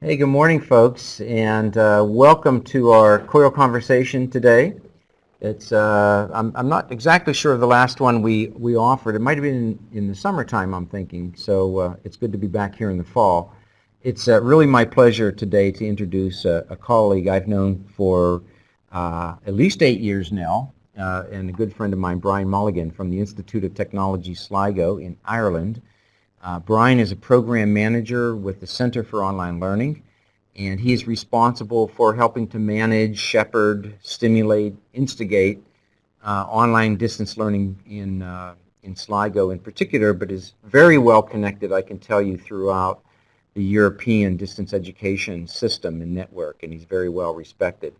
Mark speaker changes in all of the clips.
Speaker 1: Hey, good morning, folks, and uh, welcome to our COIL conversation today. It's uh, I'm, I'm not exactly sure of the last one we, we offered. It might have been in, in the summertime, I'm thinking, so uh, it's good to be back here in the fall. It's uh, really my pleasure today to introduce a, a colleague I've known for uh, at least eight years now, uh, and a good friend of mine, Brian Mulligan from the Institute of Technology Sligo in Ireland. Uh, Brian is a program manager with the Center for Online Learning, and he is responsible for helping to manage, shepherd, stimulate, instigate uh, online distance learning in, uh, in Sligo in particular, but is very well connected, I can tell you, throughout the European distance education system and network, and he's very well respected.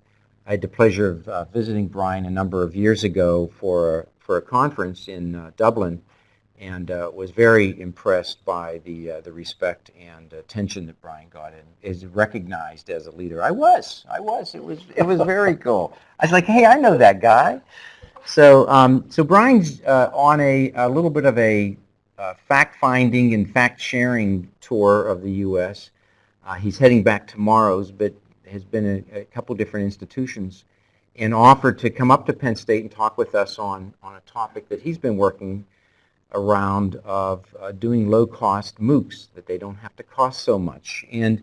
Speaker 1: I had the pleasure of uh, visiting Brian a number of years ago for, for a conference in uh, Dublin, and uh, was very impressed by the uh, the respect and attention that Brian got and is recognized as a leader. I was, I was. It was it was very cool. I was like, hey, I know that guy. So um, so Brian's uh, on a, a little bit of a uh, fact-finding and fact-sharing tour of the U.S. Uh, he's heading back tomorrow's, but has been a, a couple different institutions and offered to come up to Penn State and talk with us on on a topic that he's been working around of uh, doing low-cost MOOCs, that they don't have to cost so much. And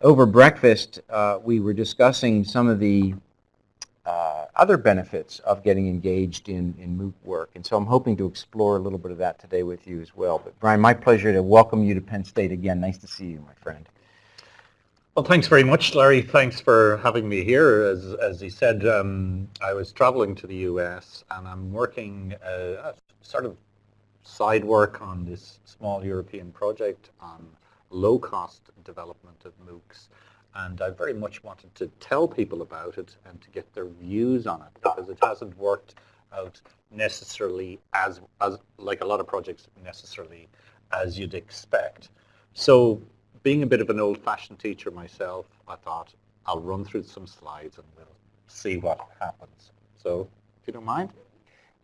Speaker 1: over breakfast, uh, we were discussing some of the uh, other benefits of getting engaged in, in MOOC work. And so I'm hoping to explore a little bit of that today with you as well. But Brian, my pleasure to welcome you to Penn State again. Nice to see you, my friend.
Speaker 2: Well, thanks very much, Larry. Thanks for having me here. As, as he said, um, I was traveling to the U.S. and I'm working uh, sort of side work on this small European project on low-cost development of MOOCs. And I very much wanted to tell people about it and to get their views on it because it hasn't worked out necessarily as, as like a lot of projects necessarily as you'd expect. So being a bit of an old-fashioned teacher myself, I thought I'll run through some slides and we'll see what happens. So if you don't mind.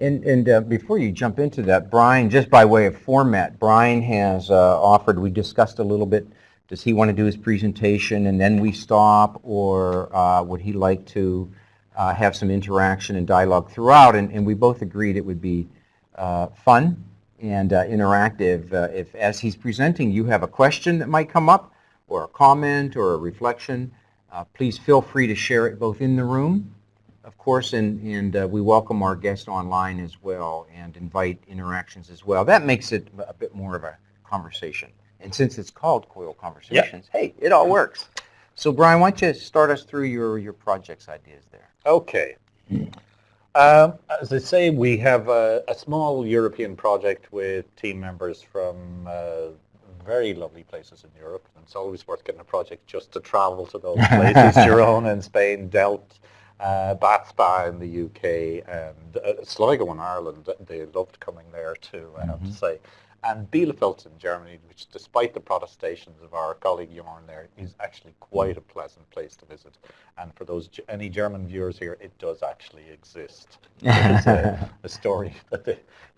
Speaker 1: And, and uh, before you jump into that, Brian, just by way of format, Brian has uh, offered, we discussed a little bit, does he want to do his presentation and then we stop, or uh, would he like to uh, have some interaction and dialogue throughout? And, and we both agreed it would be uh, fun and uh, interactive. if, as he's presenting, you have a question that might come up, or a comment, or a reflection, please feel free to share it both in the room of course, and, and uh, we welcome our guests online as well and invite interactions as well. That makes it a bit more of a conversation. And since it's called COIL Conversations, hey, it all works. So Brian, why don't you start us through your, your project's ideas there?
Speaker 2: Okay. Um, as I say, we have a, a, small European project with team members from uh, very lovely places in Europe. And it's always worth getting a project just to travel to those places. Girona in Spain, Delft uh, Bath Spa in the UK and uh, Sligo in Ireland. They loved coming there too, I have mm -hmm. to mm-hmm. say. And Bielefeld in Germany, which despite the protestations of our colleague Jorn there, is actually quite a pleasant place to visit. And for those any German viewers here, it does actually exist. It's a, a story that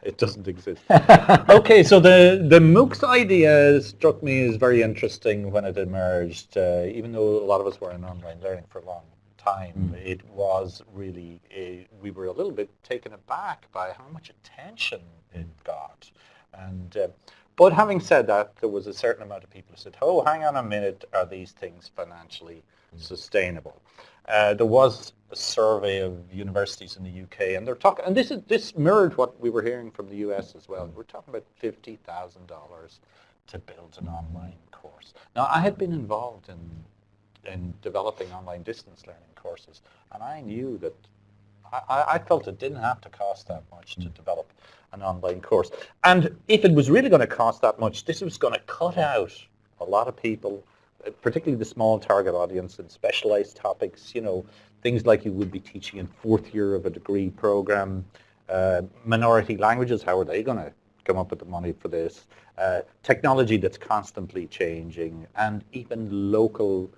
Speaker 2: it doesn't exist. okay, so the, the MOOCs idea struck me as very interesting when it emerged, uh, even though a lot of us were in online learning for long time, mm. it was really, a, we were a little bit taken aback by how much attention it got. And, uh, but having said that, there was a certain amount of people who said, oh, hang on a minute, are these things financially mm. sustainable? Uh, there was a survey of universities in the UK, and they're talking, and this is this mirrored what we were hearing from the US as well. We're talking about fifty thousand dollars to build an online course. Now, I had been involved in in developing online distance learning courses. And I knew that I, I, felt it didn't have to cost that much to develop an online course. And if it was really going to cost that much, this was going to cut out a lot of people, particularly the small target audience and specialized topics, you know, things like you would be teaching in fourth year of a degree program, uh, minority languages, how are they going to come up with the money for this, uh, technology that's constantly changing, and even local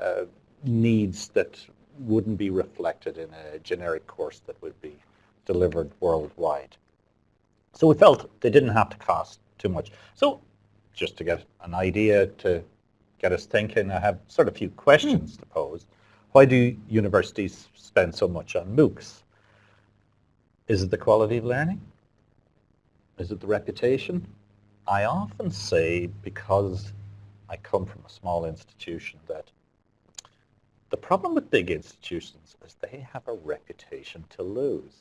Speaker 2: uh, needs that wouldn't be reflected in a generic course that would be delivered worldwide. So we felt they didn't have to cost too much. So just to get an idea to get us thinking. I have sort of a few questions to pose. Why do universities spend so much on MOOCs? Is it the quality of learning? Is it the reputation? I often say, because I come from a small institution, that the problem with big institutions is they have a reputation to lose.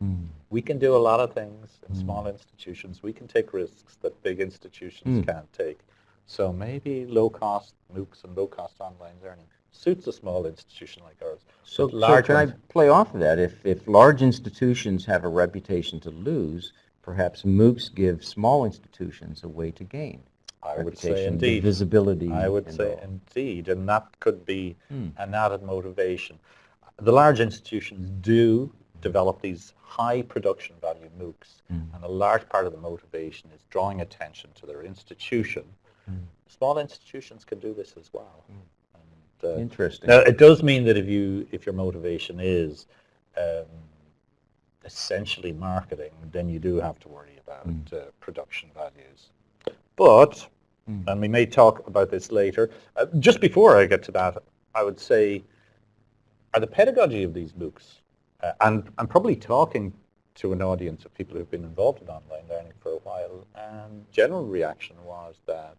Speaker 1: Mm.
Speaker 2: We can do a lot of things in
Speaker 1: Mm.
Speaker 2: small institutions. We can take risks that big institutions
Speaker 1: Mm.
Speaker 2: can't take. So maybe low-cost MOOCs and low-cost online learning suits a small institution like ours.
Speaker 1: So,
Speaker 2: But
Speaker 1: so
Speaker 2: large
Speaker 1: can I play off of that? If, if large institutions have a reputation to lose, perhaps MOOCs give small institutions a way to gain.
Speaker 2: I would say indeed.
Speaker 1: visibility.
Speaker 2: I would
Speaker 1: and
Speaker 2: say
Speaker 1: all.
Speaker 2: indeed, and that could be
Speaker 1: Hmm.
Speaker 2: an added motivation. The large institutions do develop these high production value MOOCs,
Speaker 1: Mm.
Speaker 2: and a large part of the motivation is drawing attention to their institution.
Speaker 1: Mm.
Speaker 2: Small institutions can do this as well. And, uh,
Speaker 1: Interesting.
Speaker 2: now, it does mean that if you if your motivation is um, essentially marketing, then you do have to worry about uh, production values. But,
Speaker 1: Mm.
Speaker 2: and we may talk about this later, uh, just before I get to that, I would say, are the pedagogy of these MOOCs, uh, and I'm probably talking to an audience of people who've been involved in online learning for a while, and general reaction was that,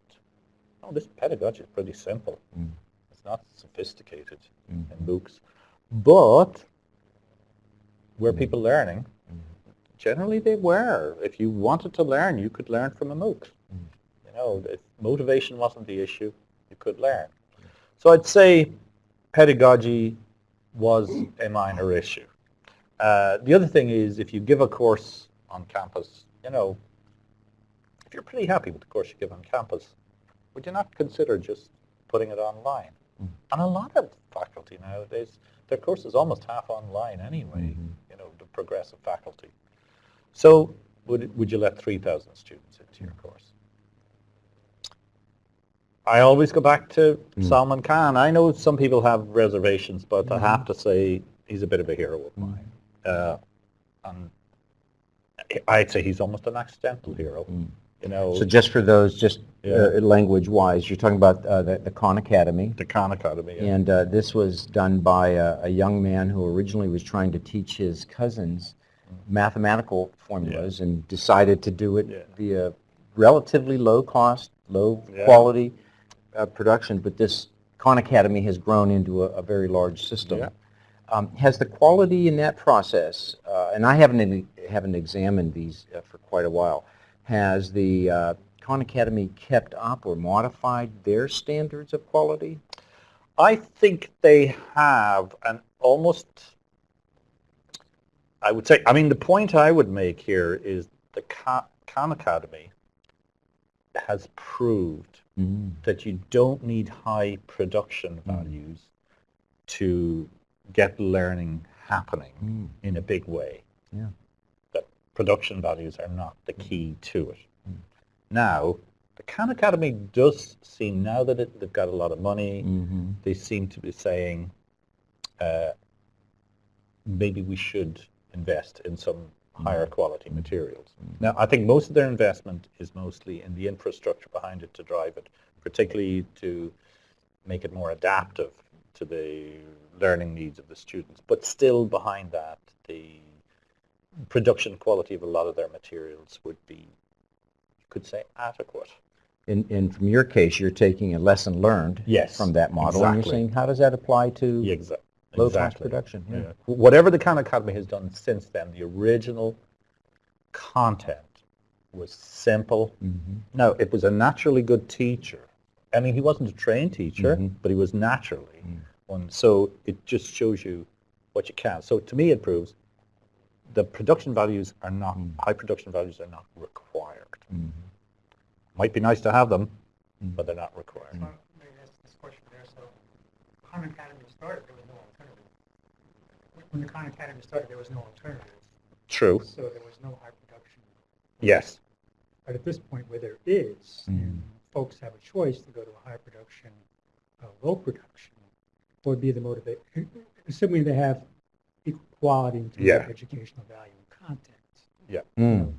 Speaker 2: oh, this pedagogy is pretty simple.
Speaker 1: Mm.
Speaker 2: It's not sophisticated
Speaker 1: Mm.
Speaker 2: in MOOCs. But were
Speaker 1: Mm.
Speaker 2: people learning?
Speaker 1: Mm.
Speaker 2: Generally they were. If you wanted to learn, you could learn from a MOOC.
Speaker 1: Mm.
Speaker 2: Know, if motivation wasn't the issue, you could learn. So I'd say pedagogy was a minor issue. Uh, the other thing is if you give a course on campus, you know, if you're pretty happy with the course you give on campus, would you not consider just putting it online?
Speaker 1: Mm.
Speaker 2: And a lot of faculty nowadays, their course is almost half online anyway,
Speaker 1: Mhm.
Speaker 2: you know, the progressive faculty. So would, would you let 3,000 students into your course? I always go back to
Speaker 1: Mm.
Speaker 2: Salman Khan. I know some people have reservations, but I have to say he's a bit of a hero of
Speaker 1: Mm.
Speaker 2: mine. Uh, and I'd say he's almost an accidental hero.
Speaker 1: Mm.
Speaker 2: You know,
Speaker 1: So just for those, just
Speaker 2: Yeah.
Speaker 1: uh, language-wise, you're talking about uh, the, the Khan Academy.
Speaker 2: the Khan Academy. yeah.
Speaker 1: And uh, this was done by a, a young man who originally was trying to teach his cousins mathematical formulas and decided to do it
Speaker 2: Yeah.
Speaker 1: via relatively low cost, low
Speaker 2: Yeah.
Speaker 1: quality uh, production. But this Khan Academy has grown into a, a very large system.
Speaker 2: Yeah.
Speaker 1: Um, has the quality in that process, uh, and I haven't haven't examined these uh, for quite a while, has the uh, Khan Academy kept up or modified their standards of quality?
Speaker 2: I think they have an almost, I would say, I mean, the point I would make here is the Khan Academy has proved
Speaker 1: Mm.
Speaker 2: that you don't need high production
Speaker 1: Mm.
Speaker 2: values to get learning happening
Speaker 1: Mm.
Speaker 2: in a big way.
Speaker 1: Yeah.
Speaker 2: That production values are not the key to it.
Speaker 1: Mm.
Speaker 2: Now, the Khan Academy does seem, now that it, they've got a lot of money,
Speaker 1: Mhm.
Speaker 2: they seem to be saying uh, maybe we should invest in some higher mm-hmm. quality mm-hmm. materials. Now, I think most of their investment is mostly in the infrastructure behind it to drive it, particularly to make it more adaptive to the learning needs of the students. But still behind that, the production quality of a lot of their materials would be, you could say, adequate.
Speaker 1: In, and from your case, you're taking a lesson learned
Speaker 2: Yes,
Speaker 1: from that model, and you're saying, how does that apply to
Speaker 2: Yeah, exa-
Speaker 1: low-cost production?
Speaker 2: Yeah. Whatever the Khan Academy has done since then, the original content was simple.
Speaker 1: Mhm.
Speaker 2: Now, it was a naturally good teacher. I mean, he wasn't a trained teacher,
Speaker 1: Mhm.
Speaker 2: but he was naturally
Speaker 1: Mm.
Speaker 2: one. So it just shows you what you can. So to me, it proves the production values are not,
Speaker 1: Mm.
Speaker 2: high production values are not required.
Speaker 1: Mhm.
Speaker 2: Might be nice to have them,
Speaker 1: Mm.
Speaker 2: but they're not required.
Speaker 3: So maybe that's this question there. So Khan Academy started, there was no alternative. When- When the Khan Academy started, there was no alternative.
Speaker 2: True.
Speaker 3: So there was no high production.
Speaker 2: Yes.
Speaker 3: But at this point where there is,
Speaker 1: Mm.
Speaker 3: and folks have a choice to go to a high production, uh, low production, what would be the motivation? Assuming they have equal quality in terms
Speaker 2: Yeah.
Speaker 3: of educational value and content.
Speaker 1: Mm.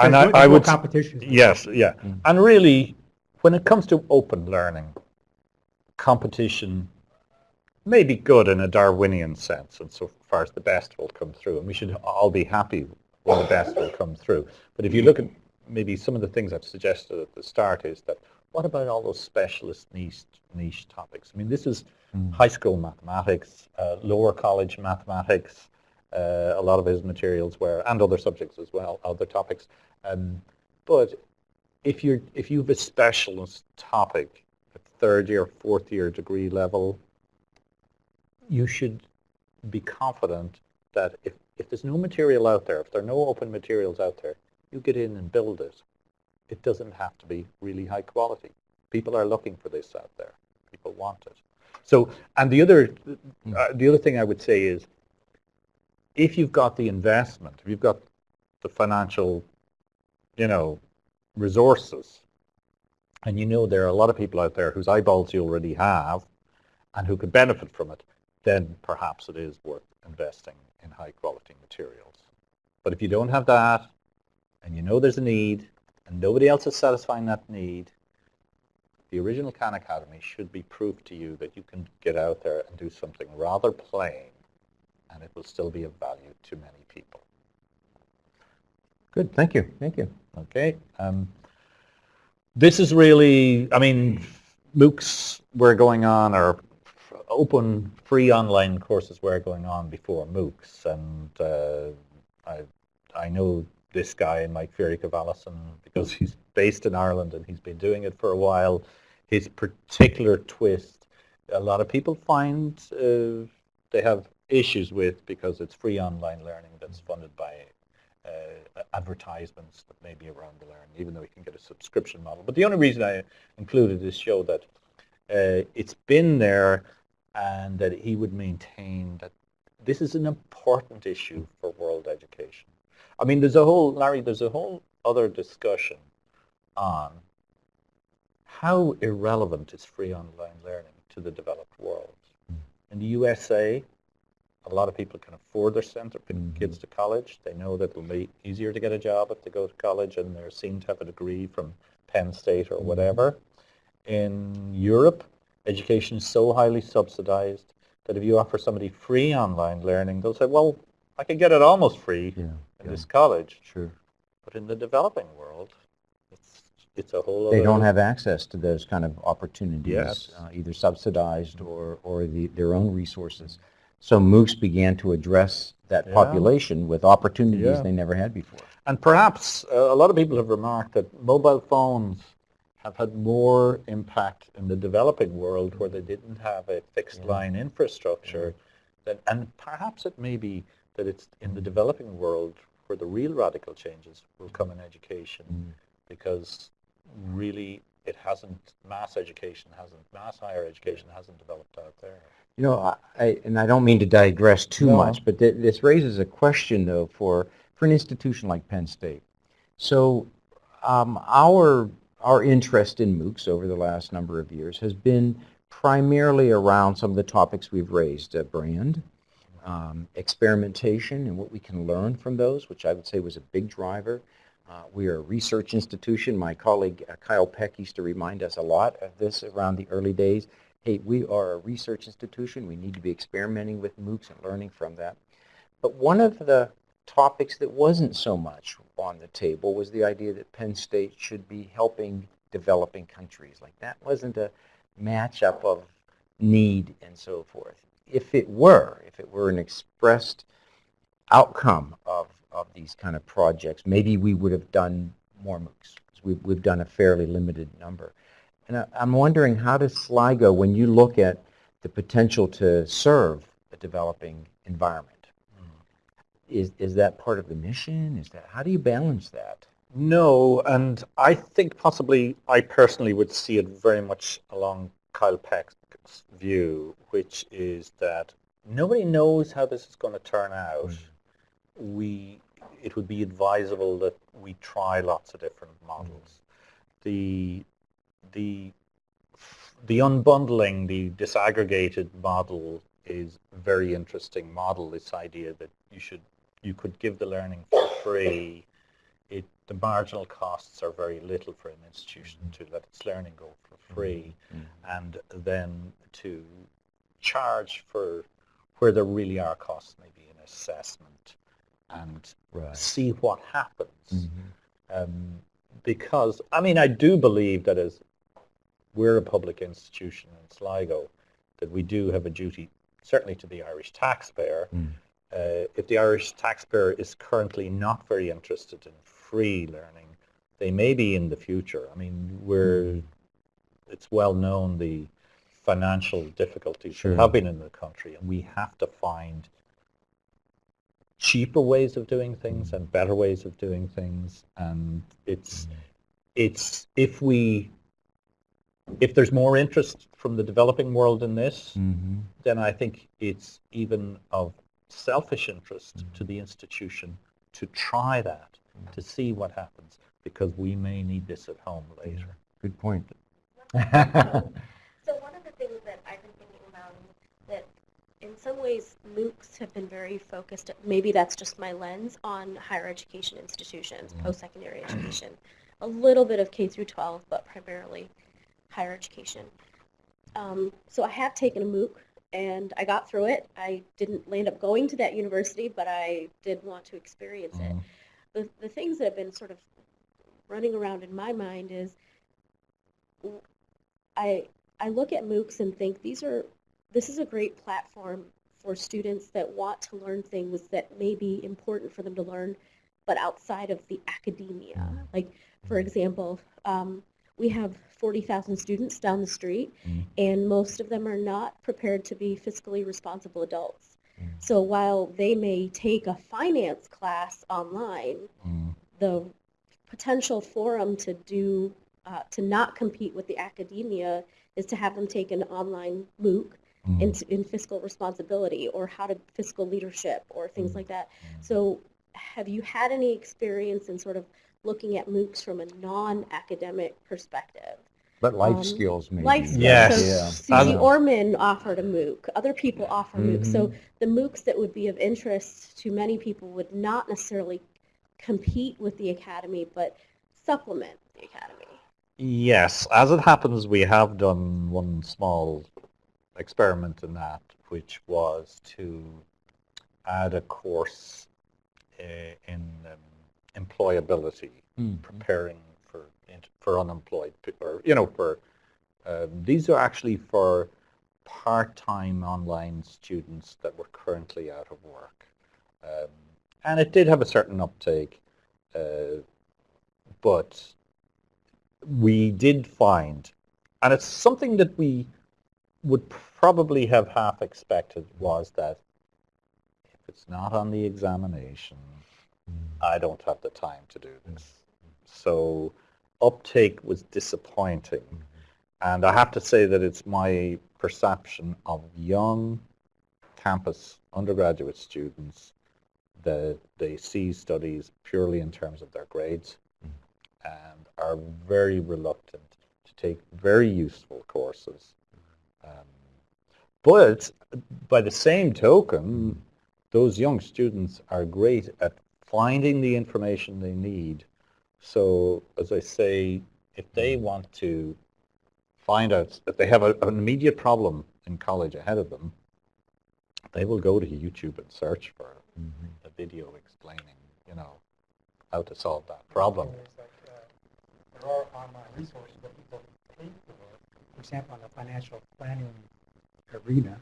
Speaker 2: And I-
Speaker 3: no-
Speaker 2: I would
Speaker 3: competition.
Speaker 2: Yes, yeah.
Speaker 1: Mm.
Speaker 2: And really, when it comes to open learning, competition may be good in a Darwinian sense, and so far as the best will come through, and we should all be happy when the best will come through. But if you look at maybe some of the things I've suggested at the start is that what about all those specialist niche, niche topics? I mean, this is
Speaker 1: Mm.
Speaker 2: high school mathematics, uh, lower college mathematics, uh, a lot of his materials were, and other subjects as well, other topics. Um, but if you're if you have a specialist topic at third year, fourth year degree level, you should be confident that if, if there's no material out there, if there are no open materials out there, you get in and build it. It doesn't have to be really high quality. People are looking for this out there. People want it. So, and the other, uh, the other thing I would say is, if you've got the investment, if you've got the financial, you know, resources, and you know there are a lot of people out there whose eyeballs you already have, and who could benefit from it, then perhaps it is worth investing in high quality materials. But if you don't have that, and you know there's a need, and nobody else is satisfying that need, the original Khan Academy should be proof to you that you can get out there and do something rather plain, and it will still be of value to many people.
Speaker 1: Good, thank you, thank you.
Speaker 2: Okay. Um, this is really, I mean, MOOCs were going on, or open free online courses were going on before MOOCs, and uh, I, I know this guy, Mike Feerick of because he's based in Ireland and he's been doing it for a while. His particular twist, a lot of people find uh, they have issues with because it's free online learning that's funded by uh, advertisements that may be around the learn, even though you can get a subscription model. But the only reason I included this show that uh, it's been there and that he would maintain that this is an important issue for world education. I mean, there's a whole, Larry, there's a whole other discussion on how irrelevant is free online learning to the developed world. In the USA, a lot of people can afford their send their
Speaker 1: Mhm.
Speaker 2: kids to college. They know that it'll be easier to get a job if they go to college and they're seen to have a degree from Penn State or whatever. In Europe, education is so highly subsidized that if you offer somebody free online learning, they'll say, well, I can get it almost free
Speaker 1: Yeah,
Speaker 2: in
Speaker 1: yeah,
Speaker 2: this college.
Speaker 1: sure.
Speaker 2: But in the developing world, it's, it's a whole
Speaker 1: They don't have access to those kind of opportunities,
Speaker 2: Yes.
Speaker 1: uh, either subsidized or, or the, their own resources. So MOOCs began to address that
Speaker 2: Yeah.
Speaker 1: population with opportunities they never had before.
Speaker 2: And perhaps uh, a lot of people have remarked that mobile phones have had more impact in the developing world where they didn't have a fixed
Speaker 1: Yeah.
Speaker 2: line infrastructure. That, and perhaps it may be that it's in the developing world where the real radical changes will come in education
Speaker 1: Mm.
Speaker 2: because really it hasn't, mass education hasn't, mass higher education hasn't developed out there.
Speaker 1: You know, I- I, and I don't mean to digress too
Speaker 2: No.
Speaker 1: much, but th- this raises a question, though, for, for an institution like Penn State. So um, our, our interest in MOOCs over the last number of years has been primarily around some of the topics we've raised, uh, brand, um, experimentation and what we can learn from those, which I would say was a big driver. Uh, we are a research institution. My colleague uh, Kyle Peck used to remind us a lot of this around the early days. Hey, we are a research institution. We need to be experimenting with MOOCs and learning from that. But one of the topics that wasn't so much on the table was the idea that Penn State should be helping developing countries. Like that wasn't a matchup of need and so forth. If it were, if it were an expressed outcome of, of these kind of projects, maybe we would have done more MOOCs. We've, we've done a fairly limited number. And I, I'm wondering how does Sligo, when you look at the potential to serve a developing environment, is, is that part of the mission? Is that, how do you balance that?
Speaker 2: No, and I think possibly I personally would see it very much along Kyle Peck's view, which is that nobody knows how this is going to turn out. Mm. We, it would be advisable that we try lots of different models. Mm. The, the, the unbundling, the disaggregated model is a very interesting model. This idea that you should, you could give the learning for free it the marginal costs are very little for an institution to let its learning go for free, and then to charge for where there really are costs, maybe in assessment, and
Speaker 1: Right.
Speaker 2: see what happens.
Speaker 1: Mhm.
Speaker 2: Um, because I mean, I do believe that as we're a public institution in Sligo, that we do have a duty, certainly to the Irish taxpayer.
Speaker 1: Mm.
Speaker 2: Uh, if the Irish taxpayer is currently not very interested in free learning, they may be in the future. I mean, we're it's well known the financial difficulties
Speaker 1: Sure.
Speaker 2: that have been in the country, and we have to find cheaper ways of doing things and better ways of doing things. And it's it's if we if there's more interest from the developing world in this,
Speaker 1: Mhm.
Speaker 2: then I think it's even of selfish interest to the institution to try that, to see what happens, because we may need this at home later.
Speaker 1: Good point.
Speaker 4: So one of the things that I've been thinking about is that in some ways MOOCs have been very focused, maybe that's just my lens, on higher education institutions, post-secondary education. A little bit of K through 12, but primarily higher education. Um, so I have taken a MOOC and I got through it. I didn't land up going to that university, but I did want to experience it
Speaker 2: Mhm.
Speaker 4: the, the things that have been sort of running around in my mind is I, I look at MOOCs and think these are this is a great platform for students that want to learn things that may be important for them to learn, but outside of the academia. Like for example, um, we have 40,000 students down the street,
Speaker 2: Mm.
Speaker 4: and most of them are not prepared to be fiscally responsible adults.
Speaker 1: Mm.
Speaker 4: So while they may take a finance class online,
Speaker 2: Mm.
Speaker 4: the potential for them to do uh, to not compete with the academia is to have them take an online MOOC in, in fiscal responsibility or how to fiscal leadership or things like that. So have you had any experience in sort of looking at MOOCs from a non-academic perspective?
Speaker 1: But life
Speaker 4: Um,
Speaker 1: skills maybe.
Speaker 4: Life skills.
Speaker 2: Yes.
Speaker 4: So
Speaker 1: Yeah.
Speaker 4: Susie Orman offered a MOOC. Other people offer MOOCs. So
Speaker 1: Mhm.
Speaker 4: the MOOCs that would be of interest to many people would not necessarily compete with the academy, but supplement the academy.
Speaker 2: Yes, as it happens, we have done one small experiment in that, which was to add a course uh, in um, employability,
Speaker 1: Mm.
Speaker 2: preparing for for unemployed people, or you know, for um, these are actually for part-time online students that were currently out of work, um, and it did have a certain uptake, uh, but we did find, and it's something that we would probably have half expected was that if it's not on the examination, I don't have the time to do this. So uptake was disappointing. And I have to say that it's my perception of young campus undergraduate students that they see studies purely in terms of their grades and are very reluctant to take very useful courses. Um, but by the same token, those young students are great at finding the information they need. So as I say, if they want to find out, if they have a, an immediate problem in college ahead of them, they will go to YouTube and search for
Speaker 1: Mhm.
Speaker 2: a video explaining, you know, how to solve that problem.
Speaker 3: Like, uh, there are online resources that people pay for. For example, in the financial planning arena,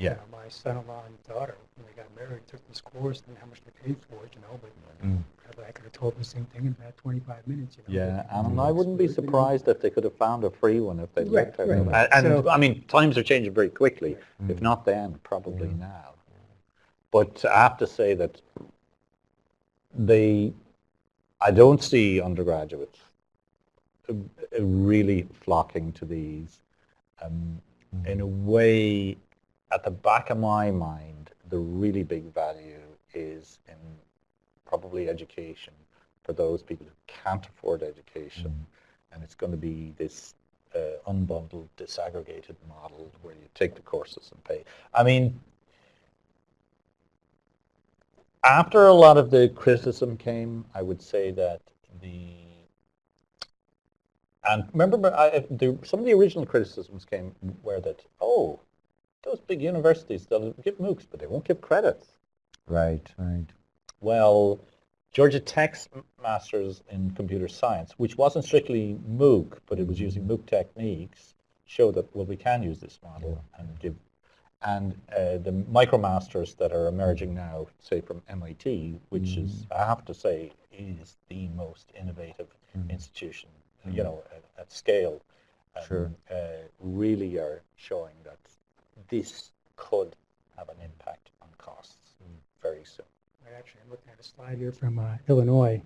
Speaker 3: you
Speaker 2: Yeah.
Speaker 3: know, my son-in-law and daughter, when they got married, took this course, and how much they paid for it, you know, but
Speaker 1: Mm.
Speaker 3: probably I could have told them the same thing in about 25 minutes, you know.
Speaker 2: Yeah,
Speaker 3: but-
Speaker 2: and I wouldn't be surprised if they could have found a free one if they
Speaker 3: Right,
Speaker 2: looked at
Speaker 3: right.
Speaker 2: it. And, and,
Speaker 3: So-
Speaker 2: I mean, times are changing very quickly. If
Speaker 1: Mm.
Speaker 2: not then, probably
Speaker 1: Yeah.
Speaker 2: now. But I have to say that they, I don't see undergraduates uh, uh, really flocking to these. Um, in a way, at the back of my mind, the really big value is in probably education for those people who can't afford education. And it's going to be this uh, unbundled, disaggregated model where you take the courses and pay. I mean, After a lot of the criticism came, I would say that the and remember, I, the, some of the original criticisms came where that oh, those big universities they'll give MOOCs, but they won't give credits.
Speaker 1: Right, right.
Speaker 2: Well, Georgia Tech's Masters in Computer Science, which wasn't strictly MOOC, but it was using MOOC techniques, showed that, well, we can use this model and give, and uh, the MicroMasters that are emerging now, say from MIT, which is, I have to say, is the most innovative
Speaker 1: Mhm.
Speaker 2: institution, you know, at, at scale, um,
Speaker 1: Sure.
Speaker 2: uh, really are showing that this could have an impact on costs very soon.
Speaker 3: I Actually, I'm looking at a slide here from uh, Illinois,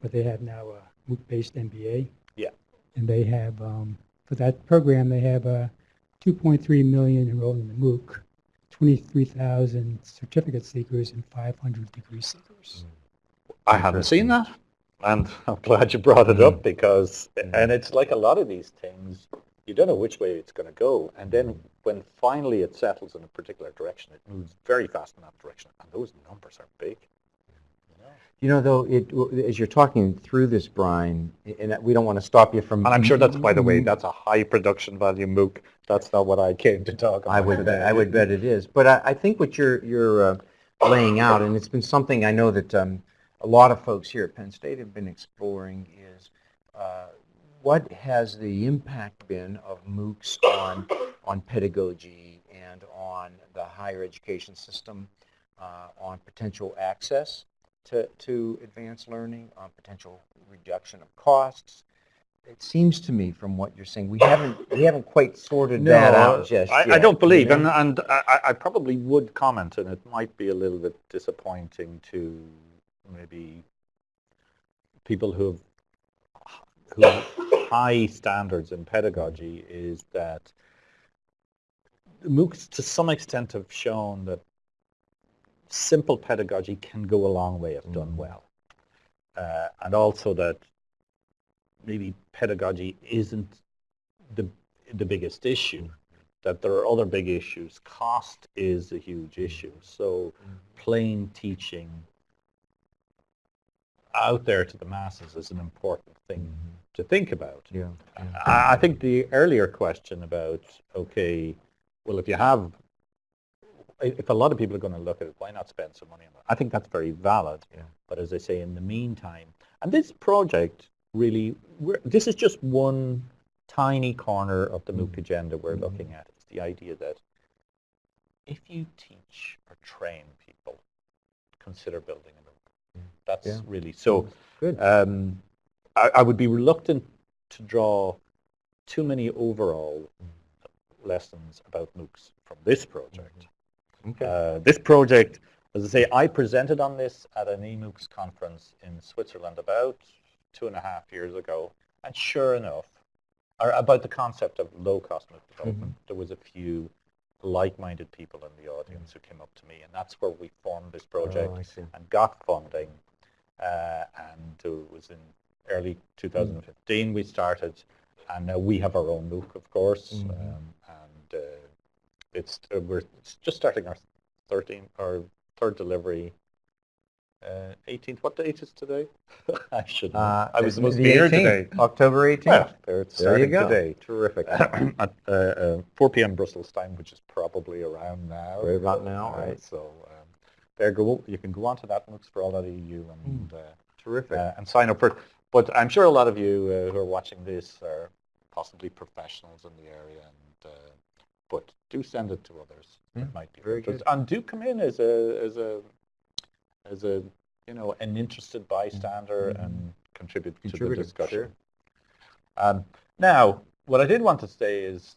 Speaker 3: but they have now a MOOC-based MBA.
Speaker 2: Yeah.
Speaker 3: And they have, um, for that program, they have uh, 2.3 million enrolled in the MOOC, 23,000 certificate seekers, and 500 degree seekers.
Speaker 2: I haven't seen that, and I'm glad you brought it up because,
Speaker 1: Mm.
Speaker 2: and it's like a lot of these things, you don't know which way it's going to go, and then when finally it settles in a particular direction, it moves very fast in that direction, and those numbers are big. You know?
Speaker 1: Though, it, as you're talking through this, Brian, and we don't want to stop you from...
Speaker 2: And I'm sure that's, by the way, that's a high production value MOOC. That's not what I came to talk about.
Speaker 1: I would bet, I would bet it is. But I, I think what you're, you're uh, laying out, and it's been something I know that um, a lot of folks here at Penn State have been exploring is uh, what has the impact been of MOOCs on, on pedagogy and on the higher education system, uh, on potential access to, to advanced learning, on potential reduction of costs. It seems to me from what you're saying, we haven't, we haven't quite sorted that out just
Speaker 2: I,
Speaker 1: yet.
Speaker 2: I don't
Speaker 1: you
Speaker 2: believe,
Speaker 1: know?
Speaker 2: and, and I, I probably would comment, and it might be a little bit disappointing to maybe people who have, who high standards in pedagogy is that MOOCs to some extent have shown that simple pedagogy can go a long way if done
Speaker 1: Mhm.
Speaker 2: well. Uh, and also that maybe pedagogy isn't the, the biggest issue, that there are other big issues. Cost is a huge issue. So plain teaching out there to the masses is an important thing to think about.
Speaker 1: Yeah. yeah.
Speaker 2: I I think the earlier question about, okay, well, if you have, if a lot of people are going to look at it, why not spend some money on it? I think that's very valid.
Speaker 1: Yeah.
Speaker 2: But as I say, in the meantime, and this project really, we're, this is just one tiny corner of the MOOC agenda we're looking at. It's the idea that if you teach or train people, consider building a MOOC. That's
Speaker 1: Yeah.
Speaker 2: really, so
Speaker 1: Good.
Speaker 2: um, I, I would be reluctant to draw too many overall lessons about MOOCs from this project.
Speaker 1: Okay.
Speaker 2: Uh, this project, as I say, I presented on this at an eMOOCs conference in Switzerland about two and a half years ago, and sure enough, about the concept of low-cost MOOC development, there was a few like-minded people in the audience who came up to me, and that's where we formed this project
Speaker 1: Oh,
Speaker 2: and got funding. Uh, and it was in early 2015 we started, and now we have our own MOOC, of course,
Speaker 1: Mhm.
Speaker 2: um, and uh, it's uh, we're just starting our 13th or third delivery. Uh, 18th. What date is today? I should.
Speaker 1: Uh,
Speaker 2: I was
Speaker 1: the
Speaker 2: supposed to be here today.
Speaker 1: October 18th.
Speaker 2: Well, there it's
Speaker 1: there you go.
Speaker 2: today
Speaker 1: Terrific.
Speaker 2: at uh, uh, 4 p.m. Brussels time, which is probably around now.
Speaker 1: Right about now,
Speaker 2: Uh,
Speaker 1: right.
Speaker 2: So um, there go. You can go on to that MOOCs for all that EU and uh,
Speaker 1: Terrific.
Speaker 2: uh, and sign up for it. But I'm sure a lot of you uh, who are watching this are possibly professionals in the area, and uh, but do send it to others.
Speaker 1: Yeah,
Speaker 2: It might be
Speaker 1: very good.
Speaker 2: And do come in as a as a as a you know an interested bystander
Speaker 1: Mhm.
Speaker 2: and contribute to the discussion.
Speaker 1: sure.
Speaker 2: Um, now, what I did want to say is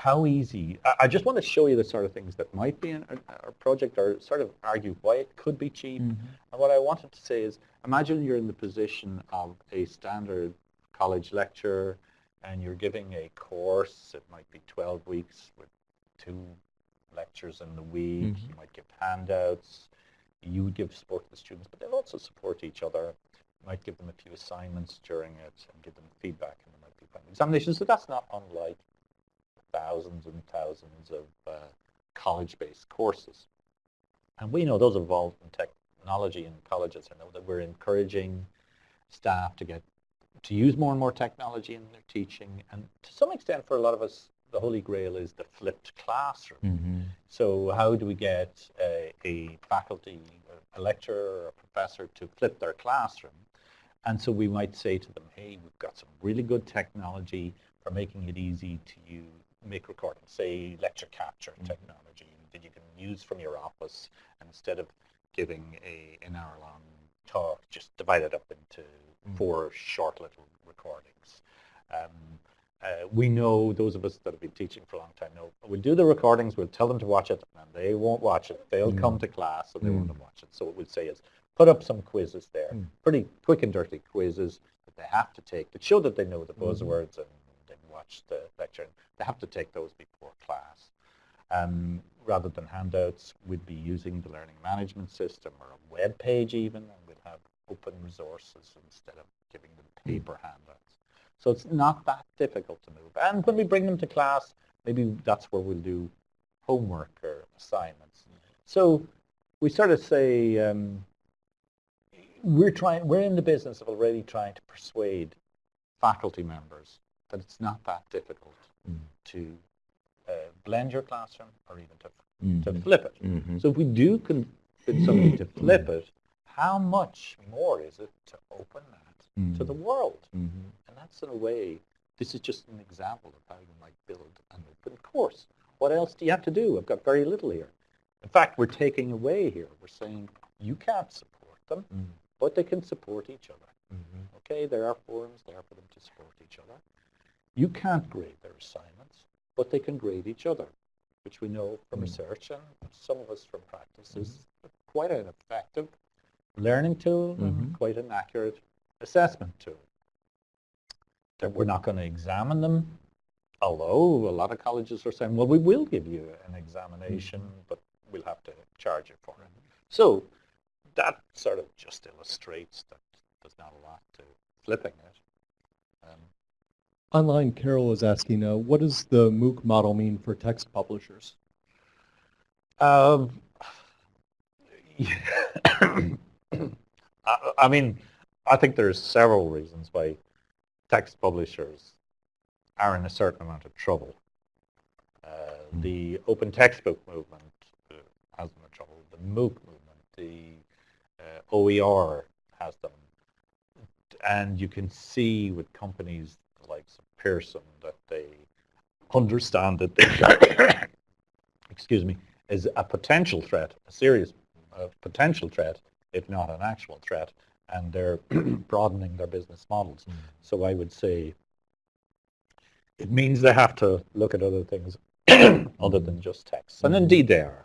Speaker 2: how easy, I, I just want to show you the sort of things that might be in our, our project or sort of argue why it could be cheap.
Speaker 1: Mhm.
Speaker 2: And what I wanted to say is, imagine you're in the position of a standard college lecturer and you're giving a course, it might be 12 weeks with two lectures in the week,
Speaker 1: Mhm.
Speaker 2: you might give handouts, you would give support to the students, but they'll also support each other. You might give them a few assignments during it and give them feedback and there might be final examinations. So that's not unlike thousands and thousands of uh, college-based courses. And we know those evolved in technology in colleges. I know that we're encouraging staff to get to use more and more technology in their teaching, and to some extent, for a lot of us, the holy grail is the flipped classroom.
Speaker 1: Mm-hmm.
Speaker 2: So how do we get a, a faculty, a lecturer, or a professor to flip their classroom? And so we might say to them, hey, we've got some really good technology for making it easy to you make recordings, say lecture capture
Speaker 1: Mhm.
Speaker 2: technology that you can use from your office and instead of giving a, an hour long talk, just divide it up into
Speaker 1: Mhm.
Speaker 2: four short little recordings. Um, uh, we know, those of us that have been teaching for a long time know, we'll do the recordings, we'll tell them to watch it, and they won't watch it. They'll
Speaker 1: Mm.
Speaker 2: come to class and they
Speaker 1: Mm.
Speaker 2: won't watch it. So what we'll say is, put up some quizzes there,
Speaker 1: Mm.
Speaker 2: pretty quick and dirty quizzes that they have to take that show that they know the buzzwords and they've watched the lecture. Have to take those before class. Um, rather than handouts, we'd be using the learning management system or a web page even, and we'd have open resources instead of giving them paper handouts. So it's not that difficult to move. And when we bring them to class, maybe that's where we'll do homework or assignments. So we sort of say um, we're trying. We're in the business of already trying to persuade faculty members that it's not that difficult
Speaker 1: Mm.
Speaker 2: to uh, blend your classroom or even to, to
Speaker 1: Mhm.
Speaker 2: flip it.
Speaker 1: Mhm.
Speaker 2: So if we do convince somebody to flip it, how much more is it to open that to the world?
Speaker 1: Mhm.
Speaker 2: And that's in a way, this is just an example of how you might build an open course. What else do you have to do? I've got very little here. In fact, we're taking away here. We're saying you can't support them,
Speaker 1: Mhm.
Speaker 2: but they can support each other. Okay, there are forums there for them to support each other. You can't grade their assignments, but they can grade each other, which we know from
Speaker 1: Mm.
Speaker 2: research and some of us from practice is quite an effective learning tool
Speaker 1: Mhm.
Speaker 2: and quite an accurate assessment tool. That we're not going to examine them, although a lot of colleges are saying, well, we will give you an examination, but we'll have to charge you for it. So that sort of just illustrates that there's not a lot to flipping it.
Speaker 5: Online, Carol is asking, uh, what does the MOOC model mean for text publishers?
Speaker 2: Um, I, I mean, I think there's several reasons why text publishers are in a certain amount of trouble. Uh,
Speaker 1: Hmm.
Speaker 2: The open textbook movement uh, has them in trouble. The MOOC movement, the uh, OER has them. And you can see with companies like Pearson that they understand that they, excuse me, is a potential threat, a serious uh, potential threat, if not an actual threat, and they're broadening their business models.
Speaker 1: Mm.
Speaker 2: So I would say it means they have to look at other things other than just text. And
Speaker 1: Mhm.
Speaker 2: indeed they are.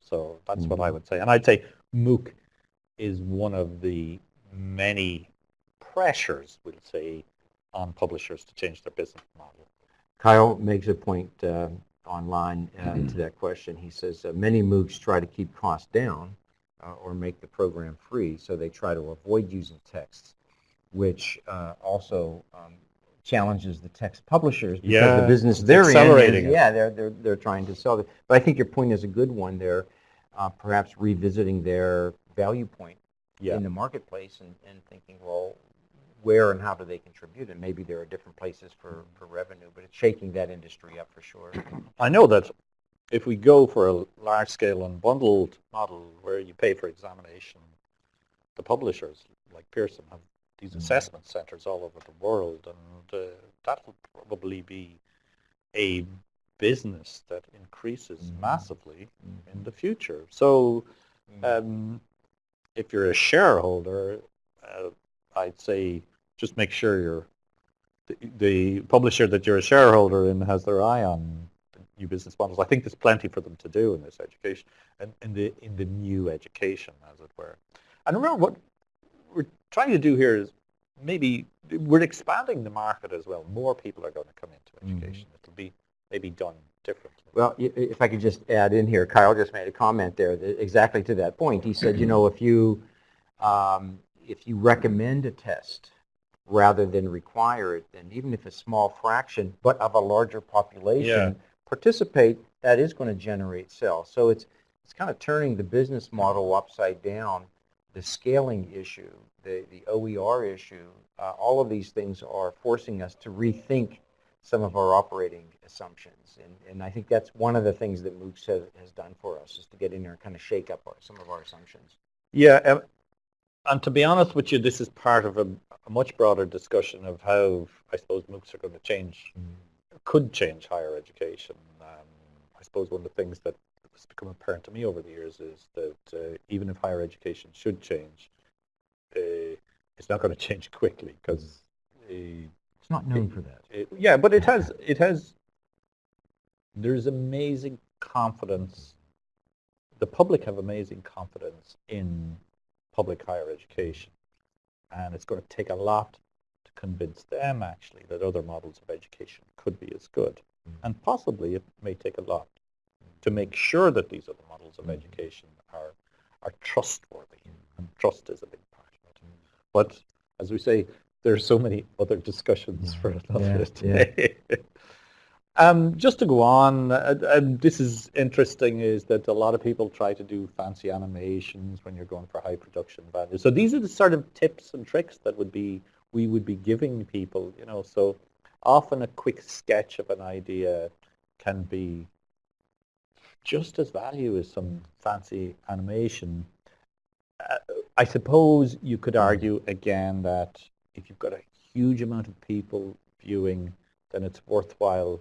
Speaker 2: So that's what I
Speaker 1: Mhm.
Speaker 2: would say. And I'd say MOOC is one of the many pressures, we'll say, on publishers to change their business model.
Speaker 1: Kyle makes a point uh, online uh, to that question. He says uh, many MOOCs try to keep costs down uh, or make the program free, so they try to avoid using text, which uh, also um, challenges the text publishers because
Speaker 2: Yeah,
Speaker 1: the business they're in, is-
Speaker 2: accelerating it.
Speaker 1: yeah, they're, they're, they're trying to sell it. But I think your point is a good one there, uh, perhaps revisiting their value point
Speaker 2: Yeah.
Speaker 1: in the marketplace and, and thinking, well, where and how do they contribute? And maybe there are different places for, for revenue, but it's shaking that industry up for sure.
Speaker 2: I know that if we go for a large-scale unbundled model where you pay for examination, the publishers like Pearson have these
Speaker 1: Mhm.
Speaker 2: assessment centers all over the world, and uh, that will probably be a business that increases
Speaker 1: Mhm.
Speaker 2: massively in the future. So um, if you're a shareholder, uh, I'd say just make sure you're the, the publisher that you're a shareholder in has their eye on new business models. I think there's plenty for them to do in this education and in the in the new education, as it were. And remember, what we're trying to do here is maybe we're expanding the market as well. More people are going to come into
Speaker 1: Mhm.
Speaker 2: education. It'll be maybe done differently.
Speaker 1: Well, if I could just add in here, Kyle just made a comment there exactly to that point. He said, you know, if you, um, if you recommend a test rather than require it, then even if a small fraction, but of a larger population, participate, that is going to generate sales. So it's, it's kind of turning the business model upside down the scaling issue, the, the OER issue, uh, all of these things are forcing us to rethink some of our operating assumptions. And, and I think that's one of the things that MOOCs has, has done for us, is to get in there and kind of shake up our, some of our assumptions.
Speaker 2: Yeah, and to be honest with you, this is part of a, a much broader discussion of how I suppose MOOCs are going to change, could change higher education. Um, I suppose one of the things that has become apparent to me over the years is that uh, even if higher education should change, uh, it's not going to change quickly because
Speaker 1: It's not known for that.
Speaker 2: it, yeah, but it has it has. There's amazing confidence. The public have amazing confidence in public higher education, and it's going to take a lot to convince them actually that other models of education could be as good, mm. and possibly it may take a lot to make sure that these other models of education are are trustworthy, and trust is a big part of it. But as we say, there are so many other discussions
Speaker 1: Yeah.
Speaker 2: for another
Speaker 1: Yeah,
Speaker 2: day. Um, just to go on, uh, uh, this is interesting is that a lot of people try to do fancy animations when you're going for high production value. So these are the sort of tips and tricks that would be we would be giving people, you know, so often a quick sketch of an idea can be just as value as some fancy animation. Uh, I suppose you could argue again that if you've got a huge amount of people viewing, then it's worthwhile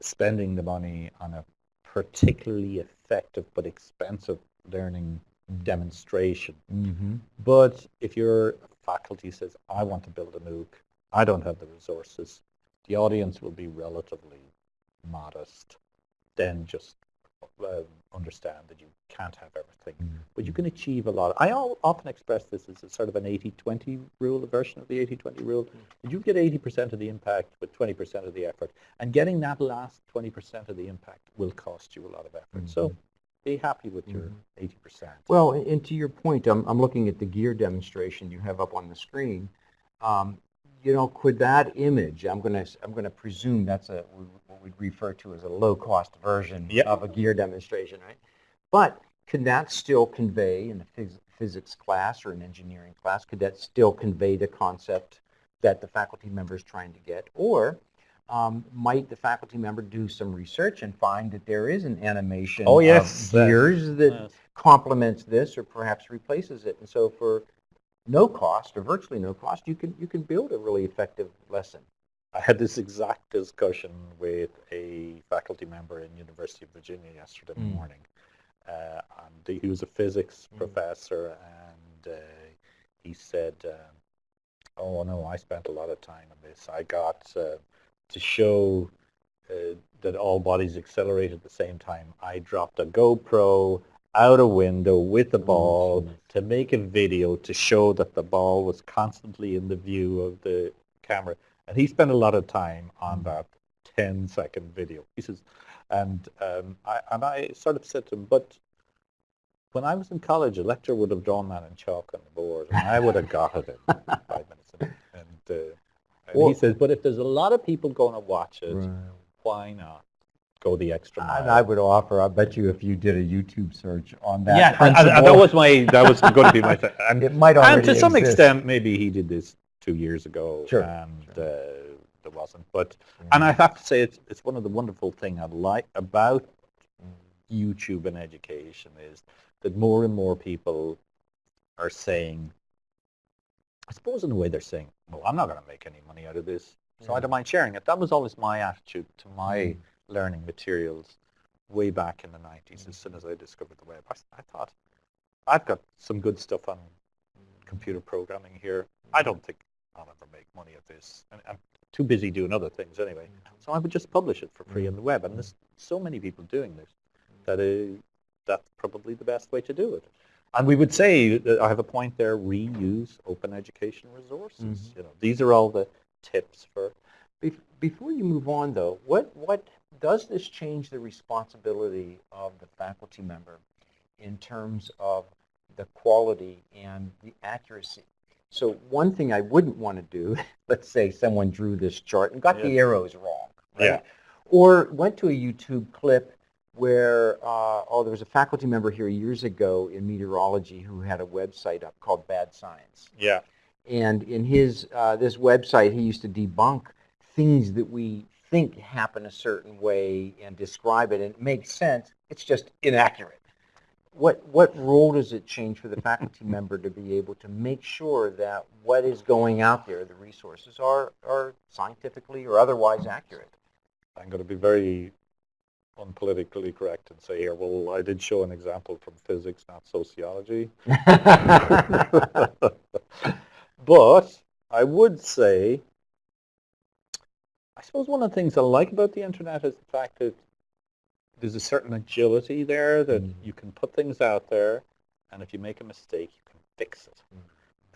Speaker 2: spending the money on a particularly effective but expensive learning demonstration.
Speaker 1: Mm-hmm.
Speaker 2: But if your faculty says, I want to build a MOOC, I don't have the resources, the audience will be relatively modest, then just uh, understand that you can't have everything. But you can achieve a lot. I al- often express this as a sort of an 80-20 rule, a version of the 80-20 rule. That you get 80% of the impact with 20% of the effort. And getting that last 20% of the impact will cost you a lot of effort. So be happy with your 80%.
Speaker 1: Well, and and to your point, I'm, I'm looking at the gear demonstration you have up on the screen. Um, you know, could that image, I'm going to, I'm going to presume that's a, what we'd refer to as a low-cost version
Speaker 2: Yep.
Speaker 1: of a gear demonstration, right? But can that still convey in a phys- physics class or an engineering class, could that still convey the concept that the faculty member is trying to get? Or um, might the faculty member do some research and find that there is an animation
Speaker 2: Oh, yes,
Speaker 1: of gears that
Speaker 2: Yes.
Speaker 1: complements this or perhaps replaces it. And so for no cost or virtually no cost, you can, you can build a really effective lesson.
Speaker 2: I had this exact discussion with a faculty member in University of Virginia yesterday
Speaker 1: Mm.
Speaker 2: morning. Uh, and he was a physics
Speaker 1: Mm.
Speaker 2: professor, and uh, he said, um, "Oh no, I spent a lot of time on this. I got uh, to show uh, that all bodies accelerate at the same time. I dropped a GoPro out a window with a ball
Speaker 1: jeez.
Speaker 2: to make a video to show that the ball was constantly in the view of the camera. And he spent a lot of time on
Speaker 1: Mm.
Speaker 2: that 10 second video. He says, and um, I and I sort of said to him, but when I was in college, a lecturer would have drawn that in chalk on the board, and I would have got it in five minutes. And, and, uh, and
Speaker 1: Well-
Speaker 2: he says, but if there's a lot of people going to watch it, why not go the extra mile?
Speaker 1: And I would offer, I bet you if you did a YouTube search on that
Speaker 2: yeah, that was my that was going to be my thing. And,
Speaker 1: it might already and
Speaker 2: to some
Speaker 1: exist.
Speaker 2: extent, maybe he did this two years ago,
Speaker 1: Sure,
Speaker 2: and
Speaker 1: sure.
Speaker 2: Uh, there wasn't. But and I have to say, it's it's one of the wonderful thing I like about YouTube and education is that more and more people are saying, I suppose in a way they're saying, well, I'm not going to make any money out of this, so I don't mind sharing it. That was always my attitude to my learning materials way back in the 90s as soon as I discovered the web. I thought, I've got some good stuff on computer programming here. I don't think I'll ever make money at this. And I'm too busy doing other things anyway. So I would just publish it for free on the web. And there's so many people doing this that uh, that's probably the best way to do it. And we would say, that I have a point there, reuse open education resources.
Speaker 1: Mhm.
Speaker 2: You know, these are all the tips for
Speaker 1: Bef- Before you move on, though, what, what, does this change the responsibility of the faculty member in terms of the quality and the accuracy? So one thing I wouldn't want to do, let's say someone drew this chart and got the arrows wrong, right?
Speaker 2: Yeah.
Speaker 1: Or went to a YouTube clip where, uh, oh, there was a faculty member here years ago in meteorology who had a website up called Bad Science.
Speaker 2: Yeah.
Speaker 1: And in his, uh, this website, he used to debunk things that we think happen a certain way and describe it, and it makes sense. It's just inaccurate. What, what role does it change for the faculty member to be able to make sure that what is going out there, the resources, are, are scientifically or otherwise accurate?
Speaker 2: I'm going to be very unpolitically correct and say here, well, I did show an example from physics, not sociology. but I would say, I suppose one of the things I like about the internet is the fact that there's a certain agility there that
Speaker 1: Mm.
Speaker 2: you can put things out there, and if you make a mistake, you can fix it.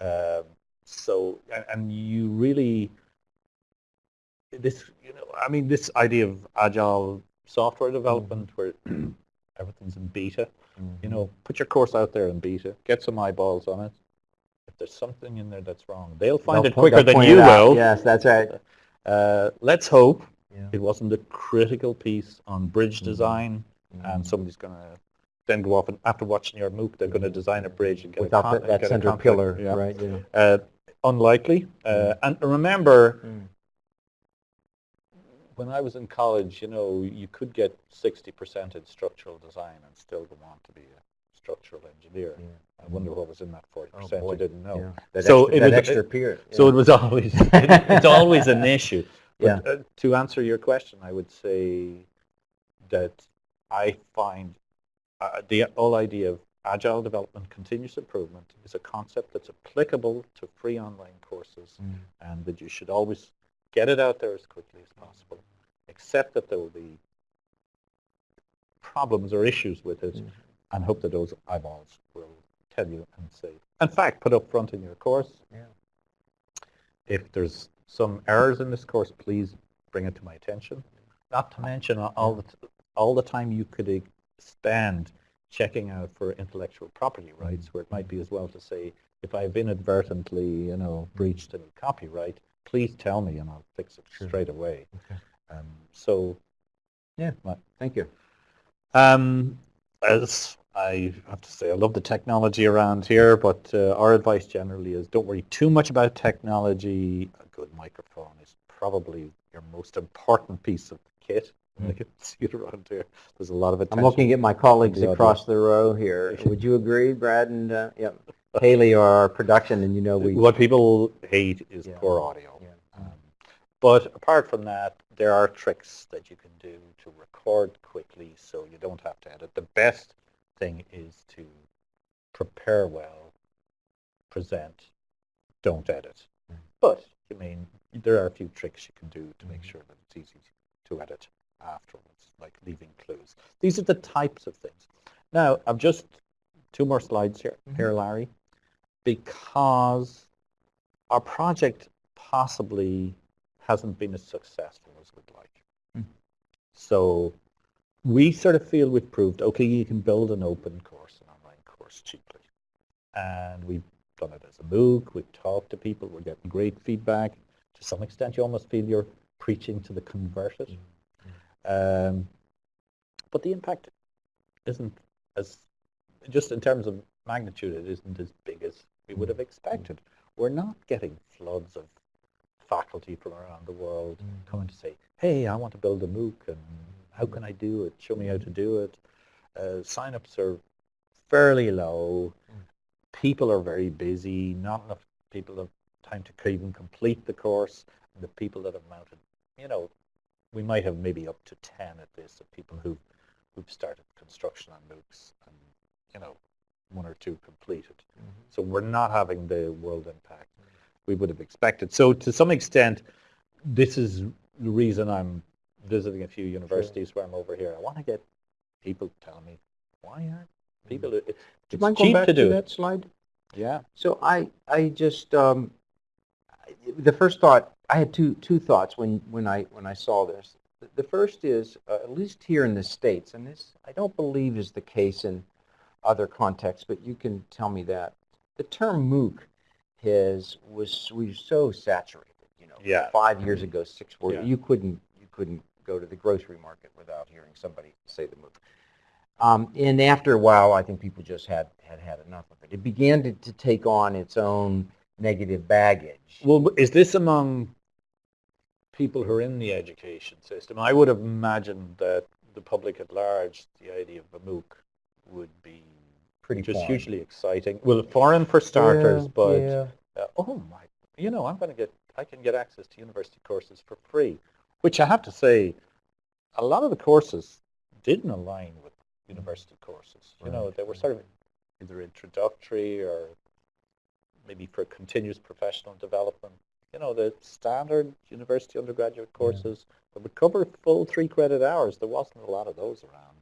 Speaker 2: Um, so, and, and you really, this, you know, I mean, this idea of agile software development where everything's in beta, you know, put your course out there in beta, get some eyeballs on it. If there's something in there that's wrong, they'll find
Speaker 1: They'll
Speaker 2: it quicker than you will.
Speaker 1: Yes, that's right.
Speaker 2: Uh, let's hope
Speaker 1: Yeah.
Speaker 2: it wasn't a critical piece on bridge
Speaker 1: Mhm.
Speaker 2: design and somebody's going to then go off and after watching your MOOC, they're going to design a bridge and get
Speaker 1: Without
Speaker 2: a
Speaker 1: that, that center pillar,
Speaker 2: Yeah.
Speaker 1: right? Yeah.
Speaker 2: Uh, unlikely. Uh, and remember,
Speaker 1: Mm.
Speaker 2: when I was in college, you know, you could get 60% in structural design and still go on to be a structural engineer.
Speaker 1: Yeah.
Speaker 2: I wonder what was in that 40%
Speaker 1: Oh, boy.
Speaker 2: you didn't know.
Speaker 1: Yeah. That
Speaker 2: So
Speaker 1: extra,
Speaker 2: it
Speaker 1: that
Speaker 2: was-
Speaker 1: extra period.
Speaker 2: So it was always, it's always an issue.
Speaker 1: Yeah.
Speaker 2: Uh, to answer your question, I would say that I find uh, the whole idea of agile development, continuous improvement, is a concept that's applicable to free online courses
Speaker 1: Mm.
Speaker 2: and that you should always get it out there as quickly as possible, except that there will be problems or issues with it,
Speaker 1: Mhm.
Speaker 2: And hope that those eyeballs will tell you and say, in fact, put up front in your course,
Speaker 1: Yeah.
Speaker 2: if there's some errors in this course, please bring it to my attention. Not to mention all the, t- all the time you could spend checking out for intellectual property rights, where it might be as well to say, if I've inadvertently, you know, breached any copyright, please tell me and I'll fix it
Speaker 1: Sure.
Speaker 2: straight away.
Speaker 1: Okay.
Speaker 2: Um, so,
Speaker 1: Yeah.
Speaker 2: Right.
Speaker 1: Thank you.
Speaker 2: um, as I have to say, I love the technology around here, but uh, our advice generally is don't worry too much about technology. A good microphone is probably your most important piece of kit. I can see it around here. There's a lot of attention.
Speaker 1: I'm looking at my colleagues
Speaker 2: the
Speaker 1: across the row here. Would you agree, Brad and, uh, yep, Haley are our production, and you know we.
Speaker 2: What people hate is
Speaker 1: Yeah.
Speaker 2: poor audio.
Speaker 1: Yeah.
Speaker 2: But apart from that, there are tricks that you can do to record quickly so you don't have to edit. The best thing is to prepare well, present, don't edit.
Speaker 1: Mm.
Speaker 2: But, I mean, there are a few tricks you can do to make
Speaker 1: Mhm.
Speaker 2: sure that it's easy to edit afterwards, like leaving clues. These are the types of things. Now, I've just two more slides here, here, Larry, because our project possibly hasn't been as successful as we'd like.
Speaker 1: Hmm.
Speaker 2: So we sort of feel we've proved, okay, you can build an open course, an online course cheaply. And we've done it as a MOOC, we've talked to people, we're getting great feedback. To some extent, you almost feel you're preaching to the converted. Um, but the impact isn't as, just in terms of magnitude, it isn't as big as we would have expected. We're not getting floods of faculty from around the world
Speaker 1: Mhm.
Speaker 2: coming to say, hey, I want to build a MOOC and how can I do it? Show me how to do it. Uh, sign-ups are fairly low. People are very busy. Not enough people have time to even complete the course. And the people that have mounted, you know, we might have maybe up to 10 at this of people who've, who've started construction on MOOCs and, you know, one or two completed. So we're not having the world impact we would have expected. So to some extent, this is the reason I'm visiting a few universities where I'm over here. I want to get people telling me, why aren't people, it-
Speaker 1: Do you
Speaker 2: it's
Speaker 1: mind going back
Speaker 2: to
Speaker 1: to
Speaker 2: do it.
Speaker 1: that slide?
Speaker 2: Yeah.
Speaker 1: So I, I just, um, the first thought, I had two, two thoughts when, when I, when I saw this. The- The first is, uh, at least here in the States, and this I don't believe is the case in other contexts, but you can tell me that. The term MOOC has, was, was so saturated, you know.
Speaker 2: Yeah.
Speaker 1: Five years ago, six, four,
Speaker 2: Yeah.
Speaker 1: you couldn't, you couldn't go to the grocery market without hearing somebody say the MOOC. Um, and after a while, I think people just had had, had enough of it. It began to, to take on its own negative baggage.
Speaker 2: Well, is this among people who are in the education system? I would have imagined that the public at large, the idea of a MOOC would be
Speaker 1: Pretty
Speaker 2: just
Speaker 1: foreign.
Speaker 2: hugely exciting. Well, foreign for starters,
Speaker 1: Yeah,
Speaker 2: but
Speaker 1: yeah.
Speaker 2: uh, oh my, you know, I'm going to get, I can get access to university courses for free, which I have to say, a lot of the courses didn't align with university courses. You know, they were sort of either introductory or maybe for continuous professional development. You know, the standard university undergraduate courses that would cover full three credit hours. There wasn't a lot of those around.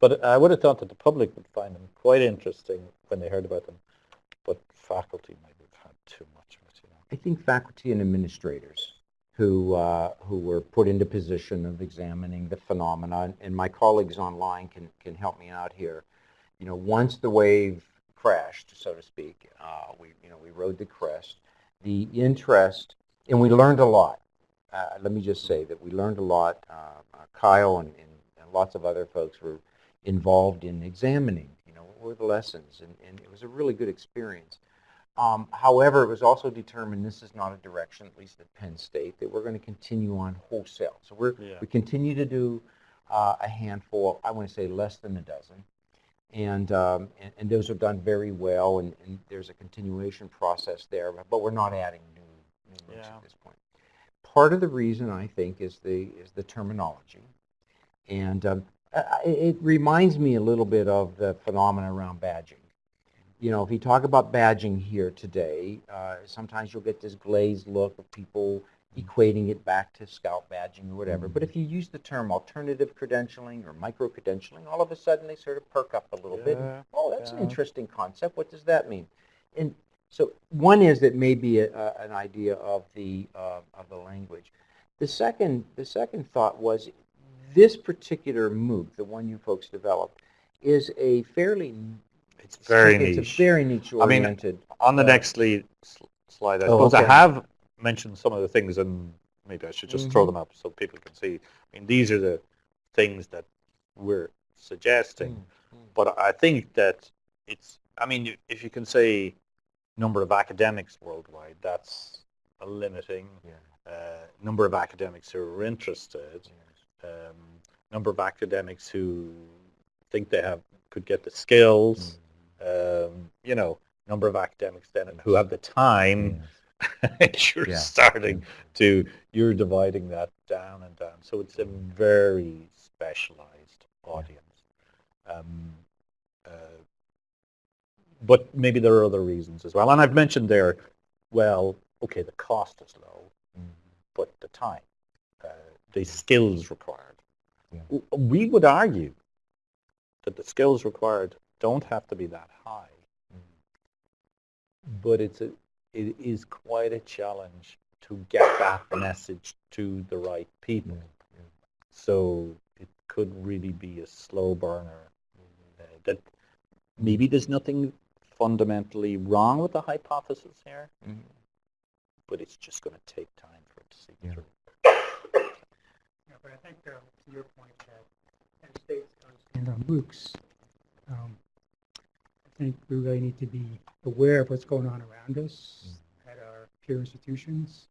Speaker 2: But I would have thought that the public would find them quite interesting when they heard about them, but faculty might have had too much of it. You know.
Speaker 1: I think faculty and administrators who uh, who were put into position of examining the phenomena, and my colleagues online can can help me out here. You know, once the wave crashed, so to speak, uh, we you know we rode the crest. The interest, and we learned a lot. Uh, let me just say that we learned a lot. Uh, uh, Kyle and, and, and lots of other folks were involved in examining. You know, what were the lessons, and, and it was a really good experience. Um, however, it was also determined this is not a direction, at least at Penn State, that we're going to continue on wholesale. So we're,
Speaker 2: Yeah.
Speaker 1: we continue to do uh, a handful, I want to say less than a dozen. And, um, and, and those are done very well, and, and there's a continuation process there, but we're not adding new, new
Speaker 2: Yeah.
Speaker 1: at this point. Part of the reason, I think, is the, is the terminology. And um, it reminds me a little bit of the phenomena around badging you know, if you talk about badging here today, uh, sometimes you'll get this glazed look of people equating it back to scout badging or whatever. But if you use the term alternative credentialing or micro-credentialing, all of a sudden they sort of perk up a little bit.
Speaker 2: Yeah,
Speaker 1: And, oh, that's an interesting concept. What does that mean? And so one is that maybe a, a, an idea of the, uh, of the language. The second, the second thought was this particular MOOC, the one you folks developed, is a fairly
Speaker 2: It's very
Speaker 1: it's
Speaker 2: niche.
Speaker 1: a very niche
Speaker 2: I mean,
Speaker 1: oriented.
Speaker 2: On the
Speaker 1: uh,
Speaker 2: next slide, slide I
Speaker 1: Oh,
Speaker 2: suppose I have mentioned some of the things, and maybe I should just throw
Speaker 1: Mhm.
Speaker 2: them up so people can see. I mean, these are the things that we're suggesting.
Speaker 1: Mm, mm.
Speaker 2: But I think that it's, I mean, if you can say number of academics worldwide, that's a limiting.
Speaker 1: Yeah.
Speaker 2: Uh, number of academics who are interested, um, number of academics who think they have could get the skills, um, you know, number of academics then who have the time. you're
Speaker 1: Yeah.
Speaker 2: starting to, you're dividing that down and down. So it's a very specialized audience. Um, uh, but maybe there are other reasons as well. And I've mentioned there, well, okay, the cost is low, but the time, the skills required.
Speaker 1: Yeah.
Speaker 2: We would argue that the skills required don't have to be that high, but it's a, it is quite a challenge to get that message to the right people. So it could really be a slow burner. Uh, that maybe there's nothing fundamentally wrong with the hypothesis here,
Speaker 1: Mhm.
Speaker 2: but it's just going to take time for it to
Speaker 1: Yeah.
Speaker 2: through.
Speaker 3: But I think uh, to your point that Penn State's and our MOOCs, um, I think we really need to be aware of what's going on around us at our peer institutions.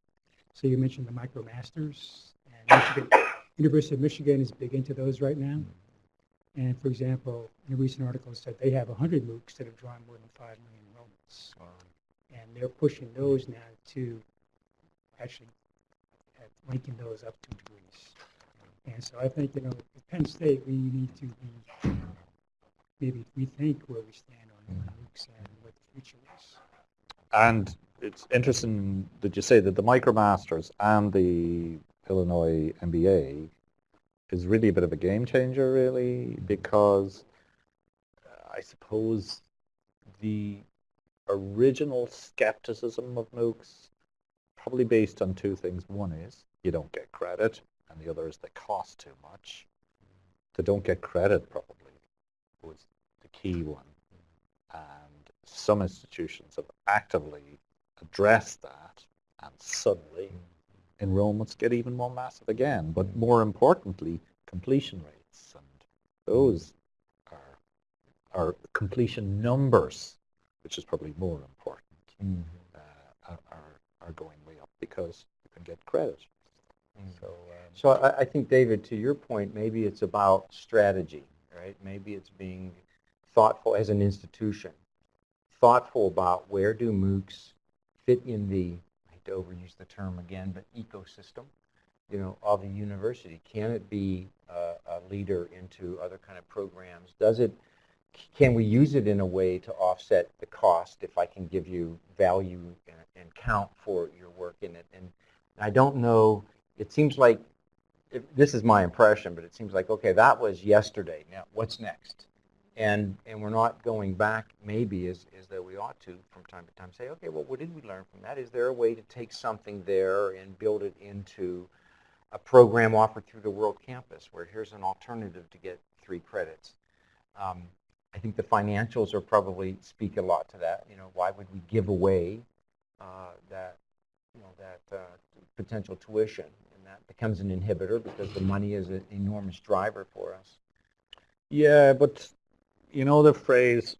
Speaker 3: So you mentioned the MicroMasters, and Michigan, University of Michigan is big into those right now. And for example, in a recent article it said they have 100 MOOCs that have drawn more than 5 million enrollments. And they're pushing those now to actually linking those up to degrees. And so I think, you know, at Penn State, we need to be, maybe rethink where we stand on MOOCs and what the future is.
Speaker 2: And it's interesting that you say that the MicroMasters and the Illinois MBA is really a bit of a game changer, really, because I suppose the original skepticism of MOOCs probably based on two things. One is you don't get credit, and the other is they cost too much. They don't get credit probably was the key one. And some institutions have actively addressed that, and suddenly enrollments get even more massive again. But more importantly, completion rates and those are, are completion numbers, which is probably more important,
Speaker 1: Mm.
Speaker 2: uh, are, are, are going way up because you can get credit.
Speaker 1: Mm.
Speaker 2: So, um,
Speaker 1: So I, I think, David, to your point, maybe it's about strategy, right? Maybe it's being thoughtful as an institution, thoughtful about where do MOOCs fit in the, I hate to overuse the term again, but ecosystem, you know, of the university. Can it be a, a leader into other kind of programs? Does it, can we use it in a way to offset the cost if I can give you value and, and count for your work in it? And I don't know, it seems like if, this is my impression, but it seems like, okay, that was yesterday. Now, what's next? And, and we're not going back maybe as, as though we ought to from time to time say, okay, well, what did we learn from that? Is there a way to take something there and build it into a program offered through the World Campus where here's an alternative to get three credits? Um, I think the financials are probably speak a lot to that. You know, why would we give away uh, that, you know, that uh, potential tuition? That becomes an inhibitor because the money is an enormous driver for us.
Speaker 2: yeah, but you know the phrase,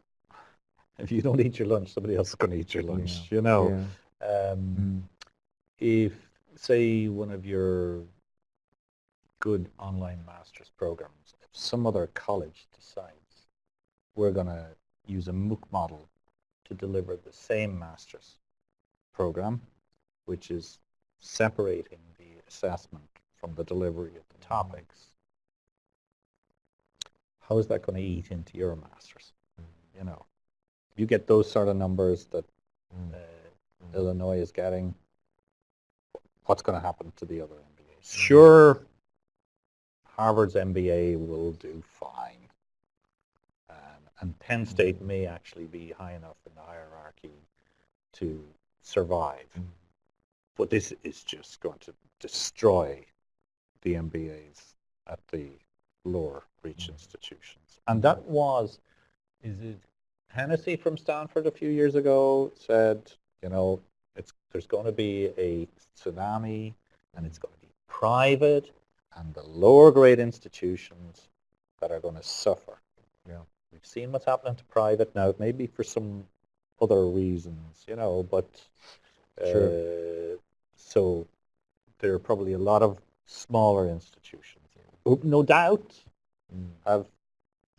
Speaker 2: if you don't eat your lunch, somebody else is going to eat your lunch, you know. Um,
Speaker 1: Mm.
Speaker 2: if, say, one of your good online master's programs, if some other college decides we're going to use a MOOC model to deliver the same master's program, which is separating assessment from the delivery of the topics, how is that going to eat into your master's? You know, you get those sort of numbers that
Speaker 1: Mm.
Speaker 2: uh, Illinois is getting, what's going to happen to the other MBAs? Sure, Harvard's MBA will do fine. Um, and Penn State may actually be high enough in the hierarchy to survive. But this is just going to destroy the MBAs at the lower reach institutions. And that was, is it Hennessy from Stanford a few years ago said, you know, it's, there's going to be a tsunami and it's going to be private and the lower grade institutions that are going to suffer.
Speaker 1: Yeah.
Speaker 2: We've seen what's happening to private now, maybe for some other reasons, you know, but uh, so there are probably a lot of smaller institutions who no doubt
Speaker 1: Mm.
Speaker 2: have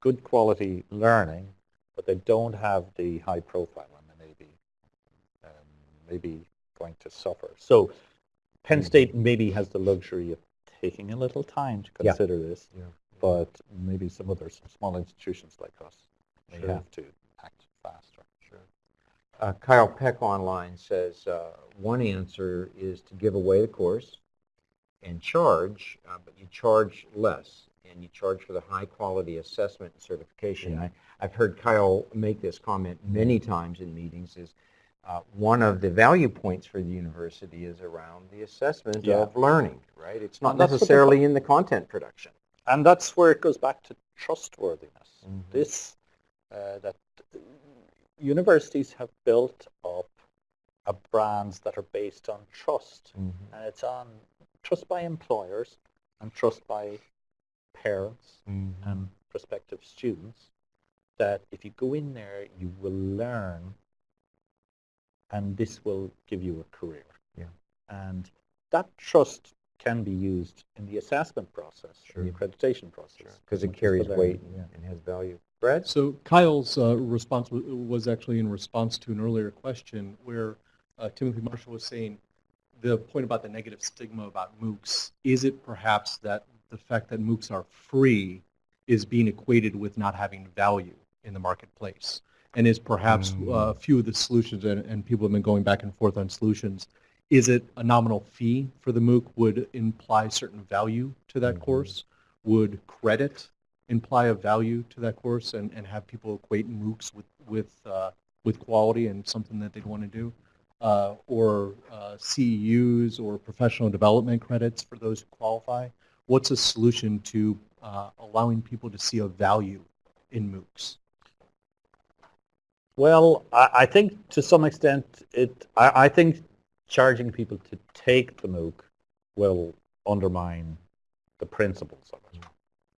Speaker 2: good quality learning, but they don't have the high profile and they may be, um, maybe going to suffer. So Penn
Speaker 1: Mm.
Speaker 2: State maybe has the luxury of taking a little time to
Speaker 1: Yeah.
Speaker 2: consider this,
Speaker 1: Yeah.
Speaker 2: but maybe some other s- small institutions like us may
Speaker 1: Sure.
Speaker 2: have to act faster.
Speaker 1: Sure. Uh, Kyle Peck online says uh, one answer is to give away the course and charge, uh, but you charge less and you charge for the high quality assessment and certification.
Speaker 2: Yeah.
Speaker 1: I, I've heard Kyle make this comment many times in meetings is uh, one of the value points for the university is around the assessment
Speaker 2: Yeah.
Speaker 1: of learning, right? It's not
Speaker 2: And that's what the
Speaker 1: necessarily in the content production.
Speaker 2: And that's where it goes back to trustworthiness.
Speaker 1: Mhm.
Speaker 2: This, uh, that universities have built up a brands that are based on trust. Mm-hmm. And it's on trust by employers and trust by parents mm-hmm. and prospective students that if you go in there, you will learn and this will give you a career.
Speaker 1: Yeah.
Speaker 2: And that trust can be used in the assessment process, in the accreditation process.
Speaker 1: Because
Speaker 2: as
Speaker 1: it carries weight and,
Speaker 2: yeah.
Speaker 1: and has value. Brad?
Speaker 5: So Kyle's uh, response was actually in response to an earlier question where uh, Timothy Marshall was saying the point about the negative stigma about MOOCs, is it perhaps that the fact that MOOCs are free is being equated with not having value in the marketplace? And is perhaps
Speaker 1: Mm.
Speaker 5: a few of the solutions, and, and people have been going back and forth on solutions, is it a nominal fee for the MOOC would imply certain value to that
Speaker 1: Mhm.
Speaker 5: course? Would credit imply a value to that course and, and have people equate MOOCs with, with, uh, with quality and something that they'd want to do? Uh, or uh, CEUs or professional development credits for those who qualify? What's a solution to uh, allowing people to see a value in MOOCs?
Speaker 2: Well, I, I think to some extent it. I, I think charging people to take the MOOC will undermine the principles of it.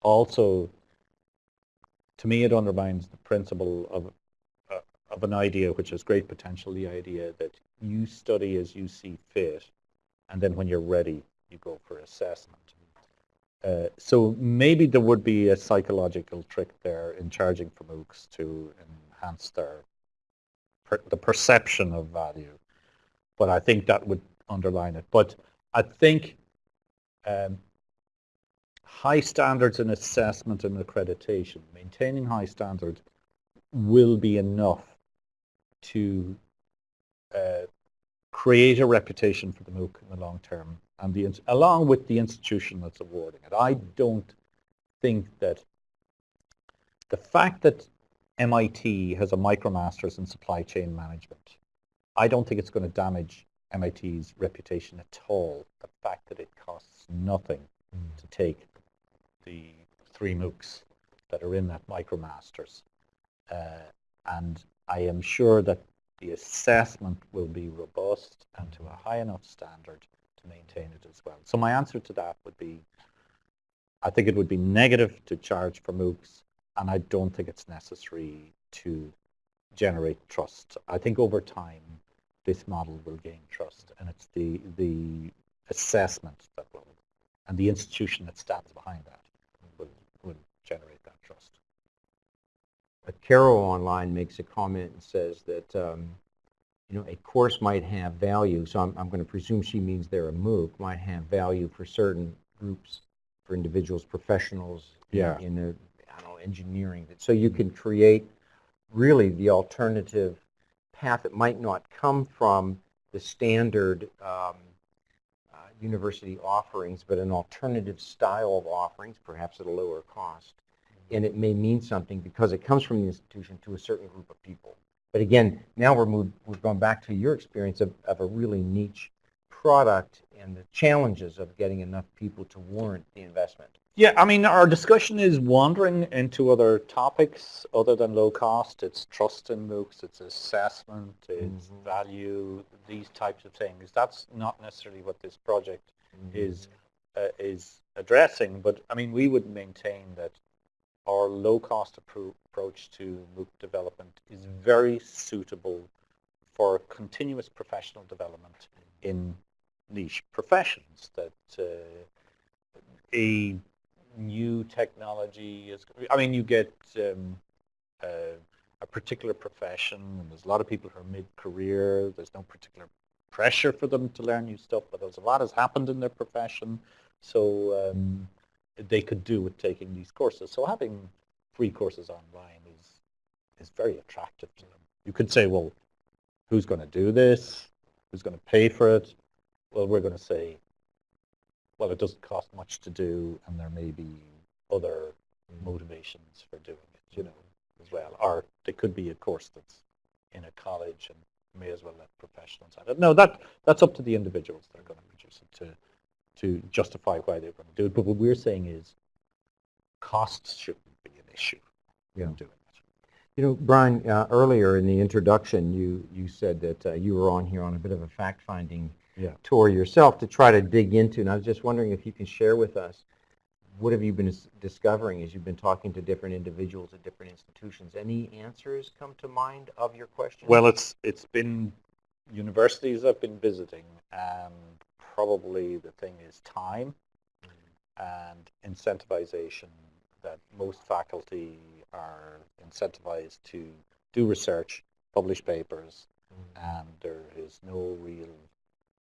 Speaker 2: Also, to me, it undermines the principle of uh, of an idea which has great potential, the idea that you study as you see fit, and then when you're ready, you go for assessment. Uh, so maybe there would be a psychological trick there in charging for MOOCs to enhance their per, the perception of value, but I think that would underline it. But I think um, high standards in assessment and accreditation, maintaining high standards will be enough to uh, create a reputation for the MOOC in the long term, and the, along with the institution that's awarding it. I don't think that the fact that MIT has a micromasters in supply chain management, I don't think it's going to damage MIT's reputation at all. The fact that it costs nothing to take the three MOOCs that are in that MicroMasters. Uh, and I am sure that the assessment will be robust and to a high enough standard to maintain it as well. So my answer to that would be, I think it would be negative to charge for MOOCs, and I don't think it's necessary to generate trust. I think over time, this model will gain trust, and it's the, the assessment that will, and the institution that stands behind that generate that trust.
Speaker 1: Uh, Carol online makes a comment and says that, um, you know, a course might have value, so I'm, I'm going to presume she means they're a MOOC, might have value for certain groups, for individuals, professionals in-
Speaker 2: Yeah.
Speaker 1: in, a, I don't know, engineering. So you can create really the alternative path that might not come from the standard um, university offerings, but an alternative style of offerings, perhaps at a lower cost mm-hmm. and it may mean something because it comes from the institution to a certain group of people. But again, now we're moved, we've gone back to your experience of, of a really niche product and the challenges of getting enough people to warrant the investment.
Speaker 2: Yeah, I mean, our discussion is wandering into other topics other than low cost. It's trust in MOOCs, it's assessment, it's
Speaker 1: Mhm.
Speaker 2: value, these types of things. That's not necessarily what this project is uh, is addressing. But I mean, we would maintain that our low-cost appro- approach to MOOC development is very suitable for continuous professional development in niche professions. That uh, a new technology is. I mean, you get um, uh, a particular profession, and there's a lot of people who are mid-career. There's no particular pressure for them to learn new stuff, but there's a lot has happened in their profession, so um, they could do with taking these courses. So having free courses online is is very attractive to them. You could say, well, who's going to do this? Who's going to pay for it? Well, we're going to say, well, it doesn't cost much to do, and there may be other motivations for doing it, you know, as well. Or there could be a course that's in a college and may as well let professionals at it. No, that that's up to the individuals that are going to produce it to to justify why they're going to do it. But what we're saying is costs shouldn't be an issue
Speaker 1: Yeah.
Speaker 2: in doing it.
Speaker 1: You know, Brian, uh, earlier in the introduction, you, you said that uh, you were on here on a bit of a fact-finding
Speaker 2: Yeah.
Speaker 1: tour yourself to try to dig into, and I was just wondering if you can share with us, what have you been discovering as you've been talking to different individuals at different institutions? Any answers come to mind of your question?
Speaker 2: Well, it's it's been universities I've been visiting, and probably the thing is time and incentivization. That most faculty are incentivized to do research, publish papers, mm-hmm. and there is no real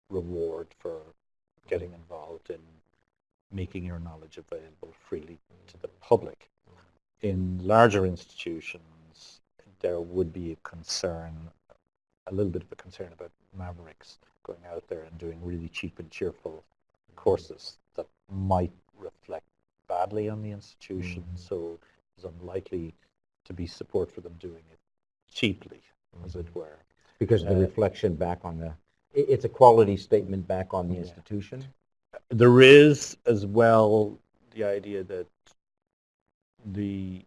Speaker 2: reward for getting involved in making your knowledge available freely to the public. In larger institutions, there would be a concern, a little bit of a concern about mavericks going out there and doing really cheap and cheerful courses that might reflect badly on the institution.
Speaker 1: Mhm.
Speaker 2: So it's unlikely to be support for them doing it cheaply, as it were.
Speaker 1: Because of the
Speaker 2: uh,
Speaker 1: reflection back on the, it's a quality statement back on the
Speaker 2: Yeah.
Speaker 1: institution?
Speaker 2: There is as well the idea that the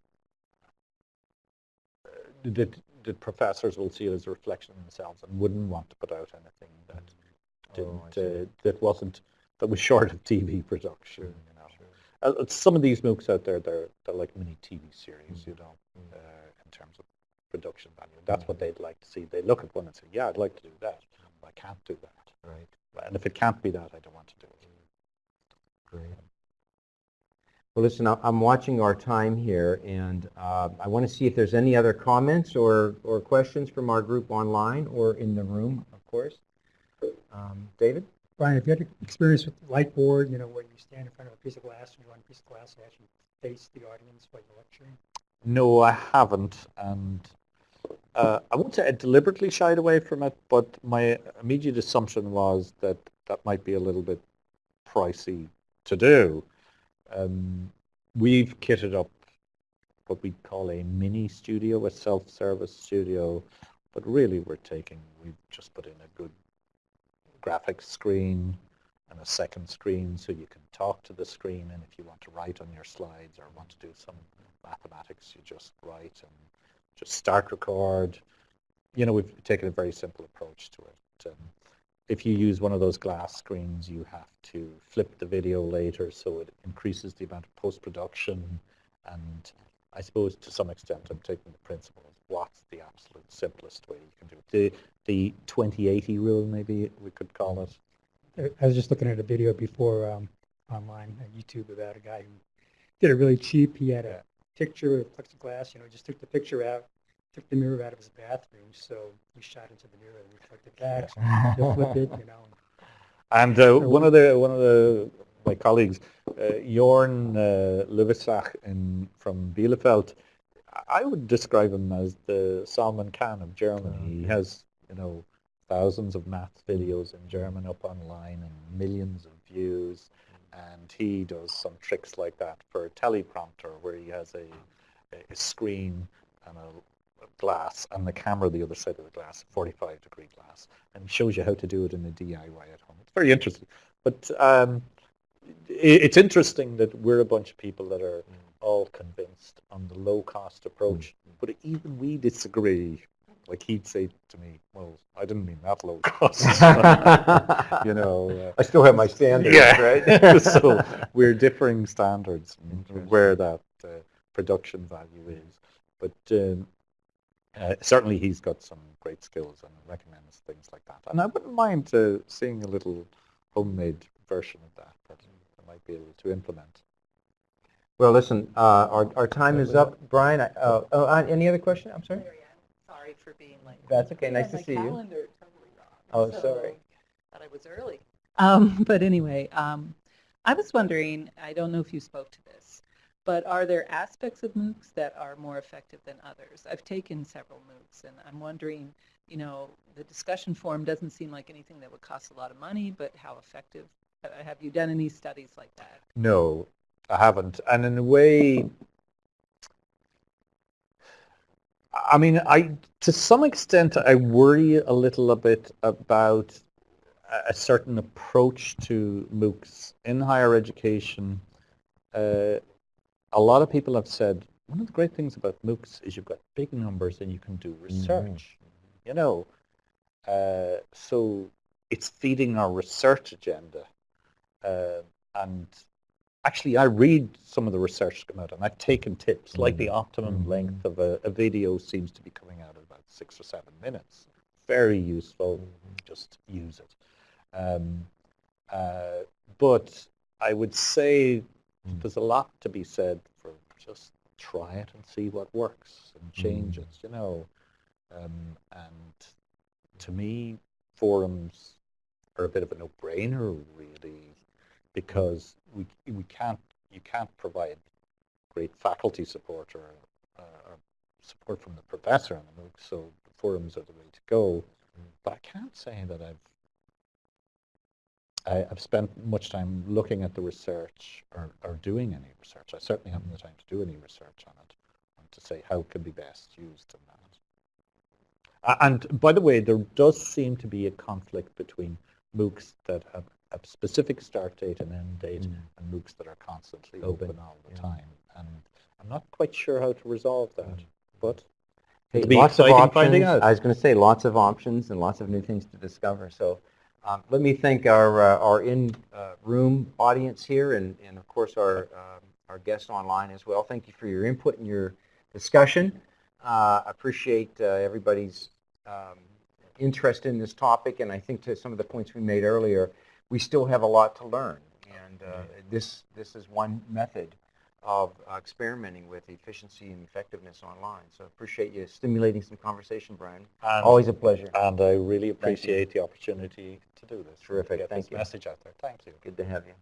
Speaker 2: uh, that the professors will see it as a reflection of themselves and wouldn't want to put out anything that
Speaker 1: Oh,
Speaker 2: didn't
Speaker 1: see.
Speaker 2: uh, that wasn't that was short of TV production. You know, Uh, uh, some of these MOOCs out there, they're they're like mini TV series, you know, uh, in terms of production value. That's what they'd like to see. They look at one and say, "Yeah, I'd like to do that, but I can't do that."
Speaker 1: Right.
Speaker 2: And if it can't be that, I don't want to do it.
Speaker 1: Great. Well, listen, I'm watching our time here, and uh, I want to see if there's any other comments or, or questions from our group online or in the room, of course. Um, David?
Speaker 3: Brian, have you had experience with Lightboard, you know, where you stand in front of a piece of glass and you want a piece of glass to actually face the audience while you're lecturing?
Speaker 2: No, I haven't, and uh, I won't say I deliberately shied away from it, but my immediate assumption was that that might be a little bit pricey to do. Um, we've kitted up what we call a mini studio, a self-service studio, but really we're taking, we've just put in a good graphics screen and a second screen so you can talk to the screen and if you want to write on your slides or want to do some mathematics, you just write and just start record. You know, we've taken a very simple approach to it. Um, if you use one of those glass screens, you have to flip the video later so it increases the amount of post-production and I suppose to some extent I'm taking the principle of what's the absolute simplest way you can do it. The, the 2080 rule maybe we could call it.
Speaker 3: I- was just looking at a video before um, online on YouTube about a guy who did it really cheap. He had a picture of plexiglass, you know, just took the picture out, took the mirror out of his bathroom, so he shot into the mirror and reflected back. So he'll flip it, you know.
Speaker 2: And uh, one of the one of the my colleagues, uh, Jorn uh, Loviscach in from Bielefeld, I would describe him as the Salman Khan of Germany. He has you know thousands of math videos in German up online and millions of views, and he does some tricks like that for a teleprompter where he has a a screen and a glass and the camera the other side of the glass, 45 degree glass, and shows you how to do it in a DIY at home. It's very interesting. But um, it's interesting that we're a bunch of people that are all convinced on the low cost approach, but even we disagree. Like he'd say to me, well, I didn't mean that low cost. you know, uh,
Speaker 1: I still have my standards,
Speaker 2: yeah,
Speaker 1: right?
Speaker 2: so we're differing standards where that uh, production value is. But um, uh, certainly he's got some great skills and recommends things like that. And I wouldn't mind uh, seeing a little homemade version of that that I might be able to implement.
Speaker 1: Well, listen, uh, our, our time is up. Brian, uh, oh, uh, any other question? I'm sorry?
Speaker 6: Larry, I'm sorry for being late.
Speaker 1: That's okay. Nice to
Speaker 6: my
Speaker 1: see you.
Speaker 6: calendar totally wrong,
Speaker 1: Oh,
Speaker 6: so
Speaker 1: sorry.
Speaker 6: Thought I was early. Um, but anyway, um, I was wondering, I don't know if you spoke to this, but are there aspects of MOOCs that are more effective than others? I've taken several MOOCs and I'm wondering, you know, the discussion forum doesn't seem like anything that would cost a lot of money, but how effective? uh, Have you done any studies like that?
Speaker 2: No, I haven't. And in a way, I mean, I to some extent I worry a little bit about a- certain approach to MOOCs in higher education. Uh, a lot of people have said one of the great things about MOOCs is you've got big numbers and you can do research. You know, uh, so it's feeding our research agenda. Uh, and actually, I read some of the research that's come out, and I've taken tips. Like the optimum
Speaker 1: Mhm.
Speaker 2: length of a, a video seems to be coming out at about six or seven minutes. Very useful. Just use it. Um, uh, but I would say there's a lot to be said for just try it and see what works and change it. You know, um, and to me, forums are a bit of a no-brainer, really, because we we can't you can't provide great faculty support or, uh, or support from the professor on the MOOC, so forums are the way to go. But I can't say that I've I, I've spent much time looking at the research or, or doing any research. I certainly haven't the time to do any research on it and to say how it can be best used in that. And by the way, there does seem to be a conflict between MOOCs that have a specific start date and end date
Speaker 1: Mm.
Speaker 2: and MOOCs that are constantly
Speaker 1: Open,
Speaker 2: open, all the
Speaker 1: yeah.
Speaker 2: time. And I'm not quite sure how to resolve that,
Speaker 1: Mm.
Speaker 2: but
Speaker 1: Hey, lots of options. I was going to say lots of options and lots of new things to discover. So Um, Let me thank our, uh, our in-room audience here and, and of course our, um, our guests online as well. Thank you for your input and your discussion. Uh, I Appreciate uh, everybody's um, interest in this topic and I think to some of the points we made earlier, we still have a lot to learn. And uh, this, this is one method of uh, experimenting with efficiency and effectiveness online. So I appreciate you stimulating some conversation, Brian.
Speaker 2: And,
Speaker 1: Always a pleasure.
Speaker 2: and I really appreciate the opportunity to do this.
Speaker 1: Terrific. Thank
Speaker 2: this
Speaker 1: you.
Speaker 2: message out there. Thank you.
Speaker 1: Good to have you.